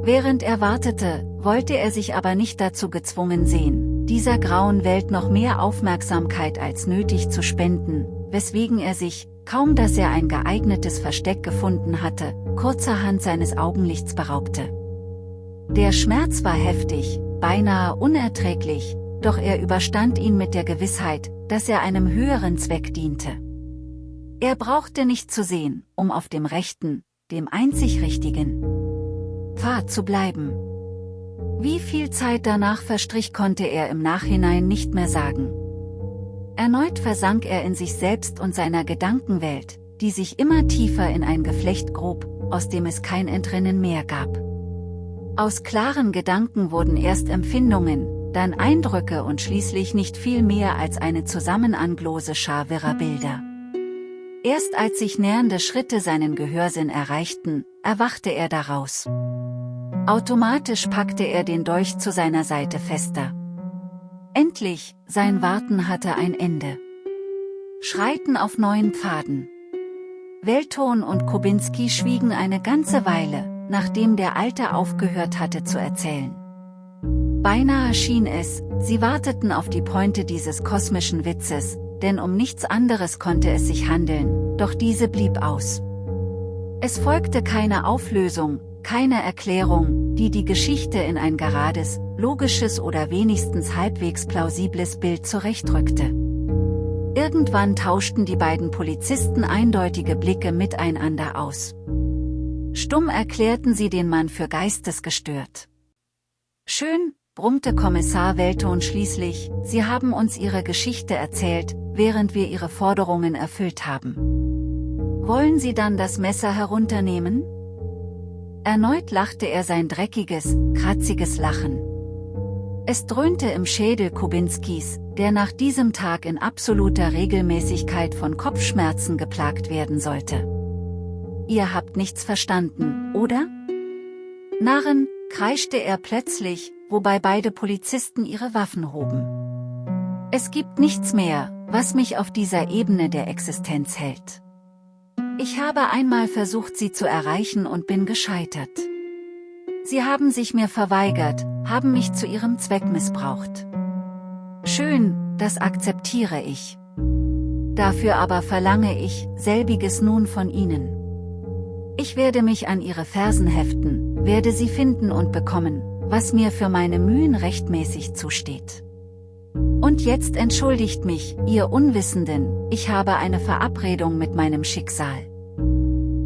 Während er wartete, wollte er sich aber nicht dazu gezwungen sehen, dieser grauen Welt noch mehr Aufmerksamkeit als nötig zu spenden, weswegen er sich, kaum dass er ein geeignetes Versteck gefunden hatte, kurzerhand seines Augenlichts beraubte. Der Schmerz war heftig, beinahe unerträglich, doch er überstand ihn mit der Gewissheit, dass er einem höheren Zweck diente. Er brauchte nicht zu sehen, um auf dem rechten, dem einzig richtigen Pfad zu bleiben. Wie viel Zeit danach verstrich konnte er im Nachhinein nicht mehr sagen. Erneut versank er in sich selbst und seiner Gedankenwelt, die sich immer tiefer in ein Geflecht grub, aus dem es kein Entrinnen mehr gab. Aus klaren Gedanken wurden erst Empfindungen, dann Eindrücke und schließlich nicht viel mehr als eine zusammenanglose Schar wirrer Bilder. Erst als sich nähernde Schritte seinen Gehörsinn erreichten, erwachte er daraus. Automatisch packte er den Dolch zu seiner Seite fester. Endlich, sein Warten hatte ein Ende. Schreiten auf neuen Pfaden. Welton und Kubinski schwiegen eine ganze Weile, nachdem der Alte aufgehört hatte zu erzählen. Beinahe schien es, sie warteten auf die Pointe dieses kosmischen Witzes, denn um nichts anderes konnte es sich handeln, doch diese blieb aus. Es folgte keine Auflösung, keine Erklärung, die die Geschichte in ein gerades, logisches oder wenigstens halbwegs plausibles Bild zurechtrückte. Irgendwann tauschten die beiden Polizisten eindeutige Blicke miteinander aus. Stumm erklärten sie den Mann für geistesgestört. Schön, brummte Kommissar Welton schließlich, Sie haben uns Ihre Geschichte erzählt, während wir Ihre Forderungen erfüllt haben. Wollen Sie dann das Messer herunternehmen? Erneut lachte er sein dreckiges, kratziges Lachen. Es dröhnte im Schädel Kubinskis, der nach diesem Tag in absoluter Regelmäßigkeit von Kopfschmerzen geplagt werden sollte. ihr habt nichts verstanden, oder? Narren, kreischte er plötzlich, wobei beide Polizisten ihre Waffen hoben. Es gibt nichts mehr, was mich auf dieser Ebene der Existenz hält. Ich habe einmal versucht sie zu erreichen und bin gescheitert. Sie haben sich mir verweigert, haben mich zu ihrem Zweck missbraucht. Schön, das akzeptiere ich. Dafür aber verlange ich, selbiges nun von ihnen. Ich werde mich an ihre Fersen heften, werde sie finden und bekommen, was mir für meine Mühen rechtmäßig zusteht. Und jetzt entschuldigt mich, ihr Unwissenden, ich habe eine Verabredung mit meinem Schicksal.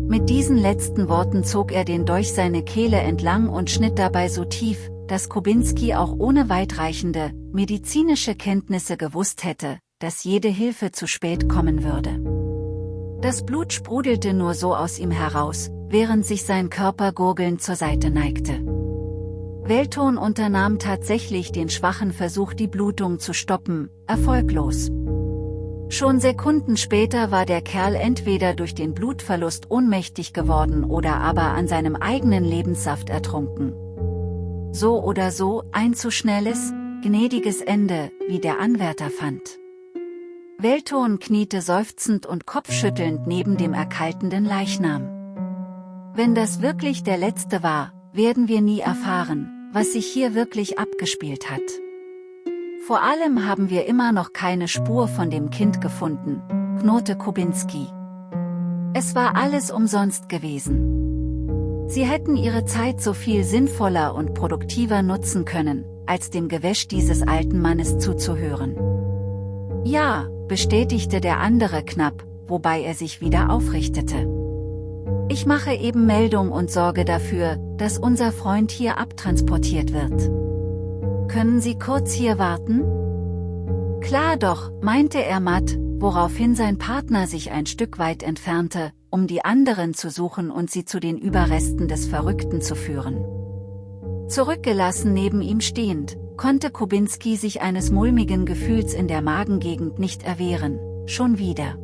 Mit diesen letzten Worten zog er den Dolch seine Kehle entlang und schnitt dabei so tief, dass Kubinski auch ohne weitreichende, medizinische Kenntnisse gewusst hätte, dass jede Hilfe zu spät kommen würde. Das Blut sprudelte nur so aus ihm heraus, während sich sein Körper gurgelnd zur Seite neigte. Welton unternahm tatsächlich den schwachen Versuch die Blutung zu stoppen, erfolglos. Schon Sekunden später war der Kerl entweder durch den Blutverlust ohnmächtig geworden oder aber an seinem eigenen Lebenssaft ertrunken. So oder so ein zu schnelles, gnädiges Ende, wie der Anwärter fand. Welton kniete seufzend und kopfschüttelnd neben dem erkaltenden Leichnam. Wenn das wirklich der letzte war, werden wir nie erfahren, was sich hier wirklich abgespielt hat. Vor allem haben wir immer noch keine Spur von dem Kind gefunden, knurrte Kubinski. Es war alles umsonst gewesen. Sie hätten ihre Zeit so viel sinnvoller und produktiver nutzen können, als dem Gewäsch dieses alten Mannes zuzuhören. Ja, bestätigte der andere knapp, wobei er sich wieder aufrichtete. Ich mache eben Meldung und sorge dafür, dass unser Freund hier abtransportiert wird. Können Sie kurz hier warten? Klar doch, meinte er matt, woraufhin sein Partner sich ein Stück weit entfernte, um die anderen zu suchen und sie zu den Überresten des Verrückten zu führen. Zurückgelassen neben ihm stehend, konnte Kubinski sich eines mulmigen Gefühls in der Magengegend nicht erwehren, schon wieder.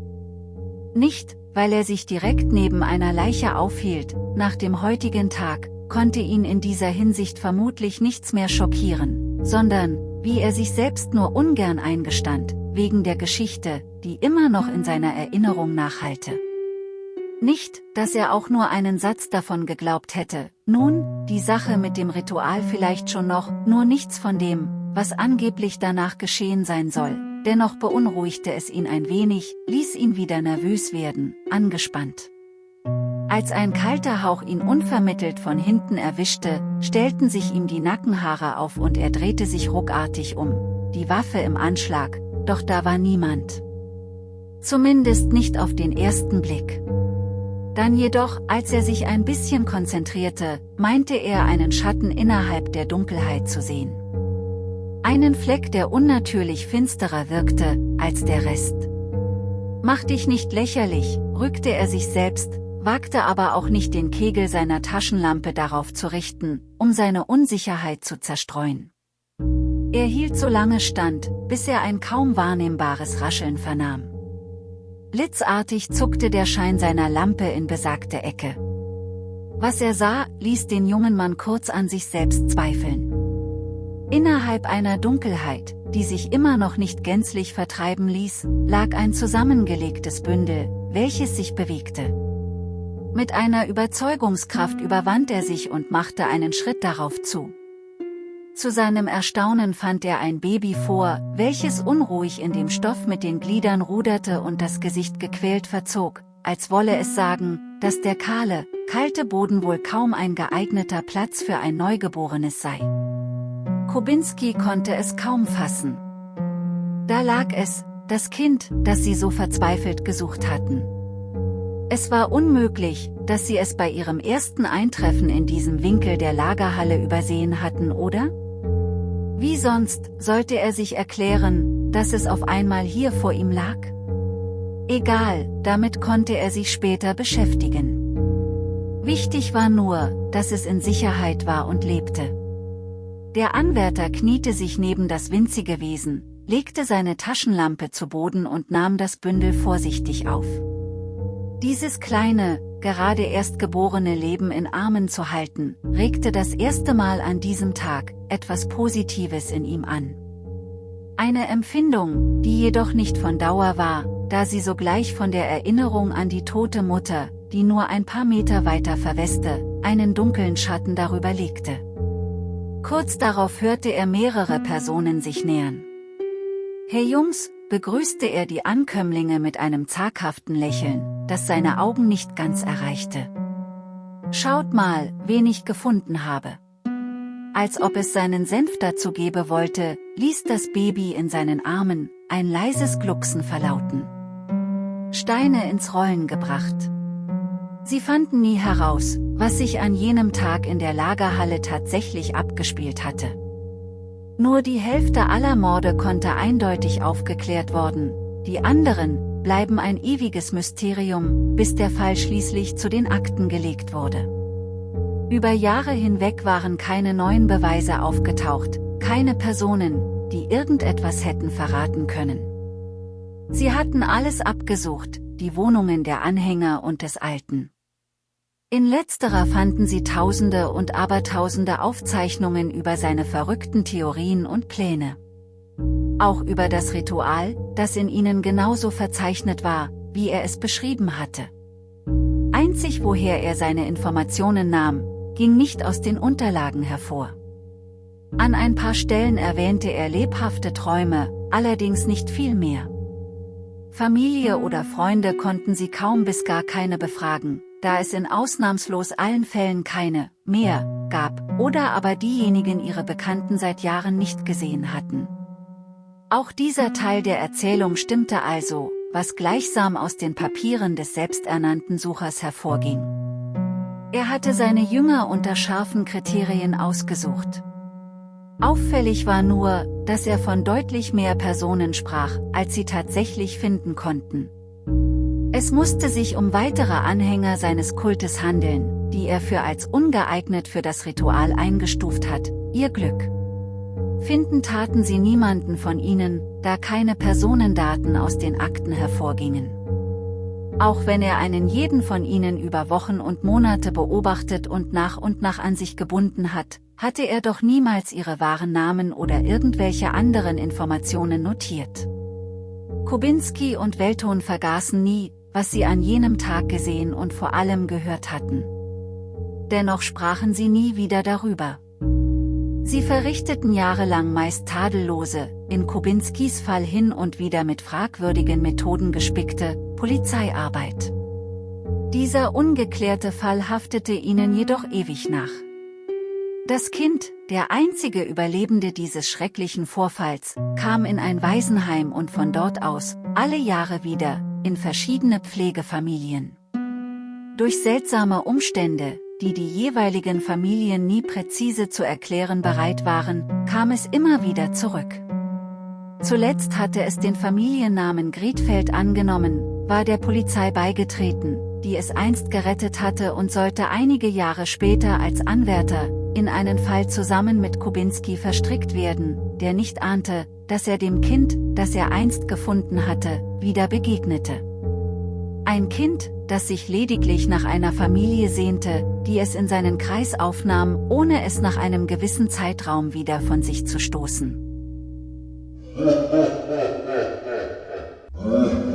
Nicht, weil er sich direkt neben einer Leiche aufhielt, nach dem heutigen Tag, konnte ihn in dieser Hinsicht vermutlich nichts mehr schockieren, sondern, wie er sich selbst nur ungern eingestand, wegen der Geschichte, die immer noch in seiner Erinnerung nachhalte. Nicht, dass er auch nur einen Satz davon geglaubt hätte, nun, die Sache mit dem Ritual vielleicht schon noch, nur nichts von dem, was angeblich danach geschehen sein soll, dennoch beunruhigte es ihn ein wenig, ließ ihn wieder nervös werden, angespannt. Als ein kalter Hauch ihn unvermittelt von hinten erwischte, stellten sich ihm die Nackenhaare auf und er drehte sich ruckartig um, die Waffe im Anschlag, doch da war niemand. Zumindest nicht auf den ersten Blick. Dann jedoch, als er sich ein bisschen konzentrierte, meinte er einen Schatten innerhalb der Dunkelheit zu sehen. Einen Fleck, der unnatürlich finsterer wirkte, als der Rest. Mach dich nicht lächerlich, rückte er sich selbst, wagte aber auch nicht den Kegel seiner Taschenlampe darauf zu richten, um seine Unsicherheit zu zerstreuen. Er hielt so lange stand, bis er ein kaum wahrnehmbares Rascheln vernahm. Blitzartig zuckte der Schein seiner Lampe in besagte Ecke. Was er sah, ließ den jungen Mann kurz an sich selbst zweifeln. Innerhalb einer Dunkelheit, die sich immer noch nicht gänzlich vertreiben ließ, lag ein zusammengelegtes Bündel, welches sich bewegte. Mit einer Überzeugungskraft überwand er sich und machte einen Schritt darauf zu. Zu seinem Erstaunen fand er ein Baby vor, welches unruhig in dem Stoff mit den Gliedern ruderte und das Gesicht gequält verzog, als wolle es sagen, dass der kahle, kalte Boden wohl kaum ein geeigneter Platz für ein Neugeborenes sei. Kubinski konnte es kaum fassen. Da lag es, das Kind, das sie so verzweifelt gesucht hatten. Es war unmöglich, dass sie es bei ihrem ersten Eintreffen in diesem Winkel der Lagerhalle übersehen hatten, oder? Wie sonst sollte er sich erklären, dass es auf einmal hier vor ihm lag? Egal, damit konnte er sich später beschäftigen. Wichtig war nur, dass es in Sicherheit war und lebte. Der Anwärter kniete sich neben das winzige Wesen, legte seine Taschenlampe zu Boden und nahm das Bündel vorsichtig auf. Dieses kleine, gerade erstgeborene Leben in Armen zu halten, regte das erste Mal an diesem Tag etwas Positives in ihm an. Eine Empfindung, die jedoch nicht von Dauer war, da sie sogleich von der Erinnerung an die tote Mutter, die nur ein paar Meter weiter verweste, einen dunklen Schatten darüber legte. Kurz darauf hörte er mehrere Personen sich nähern. Hey Jungs, begrüßte er die Ankömmlinge mit einem zaghaften Lächeln, das seine Augen nicht ganz erreichte. Schaut mal, wen ich gefunden habe. Als ob es seinen Senf dazu gebe wollte, ließ das Baby in seinen Armen ein leises Glucksen verlauten. Steine ins Rollen gebracht. Sie fanden nie heraus, was sich an jenem Tag in der Lagerhalle tatsächlich abgespielt hatte. Nur die Hälfte aller Morde konnte eindeutig aufgeklärt worden, die anderen bleiben ein ewiges Mysterium, bis der Fall schließlich zu den Akten gelegt wurde. Über Jahre hinweg waren keine neuen Beweise aufgetaucht, keine Personen, die irgendetwas hätten verraten können. Sie hatten alles abgesucht, die Wohnungen der Anhänger und des Alten. In letzterer fanden sie tausende und abertausende Aufzeichnungen über seine verrückten Theorien und Pläne. Auch über das Ritual, das in ihnen genauso verzeichnet war, wie er es beschrieben hatte. Einzig woher er seine Informationen nahm, ging nicht aus den Unterlagen hervor. An ein paar Stellen erwähnte er lebhafte Träume, allerdings nicht viel mehr. Familie oder Freunde konnten sie kaum bis gar keine befragen, da es in ausnahmslos allen Fällen keine mehr gab, oder aber diejenigen ihre Bekannten seit Jahren nicht gesehen hatten. Auch dieser Teil der Erzählung stimmte also, was gleichsam aus den Papieren des selbsternannten Suchers hervorging. Er hatte seine Jünger unter scharfen Kriterien ausgesucht. Auffällig war nur, dass er von deutlich mehr Personen sprach, als sie tatsächlich finden konnten. Es musste sich um weitere Anhänger seines Kultes handeln, die er für als ungeeignet für das Ritual eingestuft hat, ihr Glück. Finden taten sie niemanden von ihnen, da keine Personendaten aus den Akten hervorgingen. Auch wenn er einen jeden von ihnen über Wochen und Monate beobachtet und nach und nach an sich gebunden hat, hatte er doch niemals ihre wahren Namen oder irgendwelche anderen Informationen notiert. Kubinski und Welton vergaßen nie, was sie an jenem Tag gesehen und vor allem gehört hatten. Dennoch sprachen sie nie wieder darüber. Sie verrichteten jahrelang meist tadellose, in Kubinskis Fall hin und wieder mit fragwürdigen Methoden gespickte, Polizeiarbeit. Dieser ungeklärte Fall haftete ihnen jedoch ewig nach. Das Kind, der einzige Überlebende dieses schrecklichen Vorfalls, kam in ein Waisenheim und von dort aus, alle Jahre wieder, in verschiedene Pflegefamilien. Durch seltsame Umstände, die die jeweiligen Familien nie präzise zu erklären bereit waren, kam es immer wieder zurück. Zuletzt hatte es den Familiennamen Griedfeld angenommen, war der Polizei beigetreten, die es einst gerettet hatte und sollte einige Jahre später als Anwärter, in einen Fall zusammen mit Kubinski verstrickt werden, der nicht ahnte, dass er dem Kind, das er einst gefunden hatte, wieder begegnete. Ein Kind, das sich lediglich nach einer Familie sehnte, die es in seinen Kreis aufnahm, ohne es nach einem gewissen Zeitraum wieder von sich zu stoßen.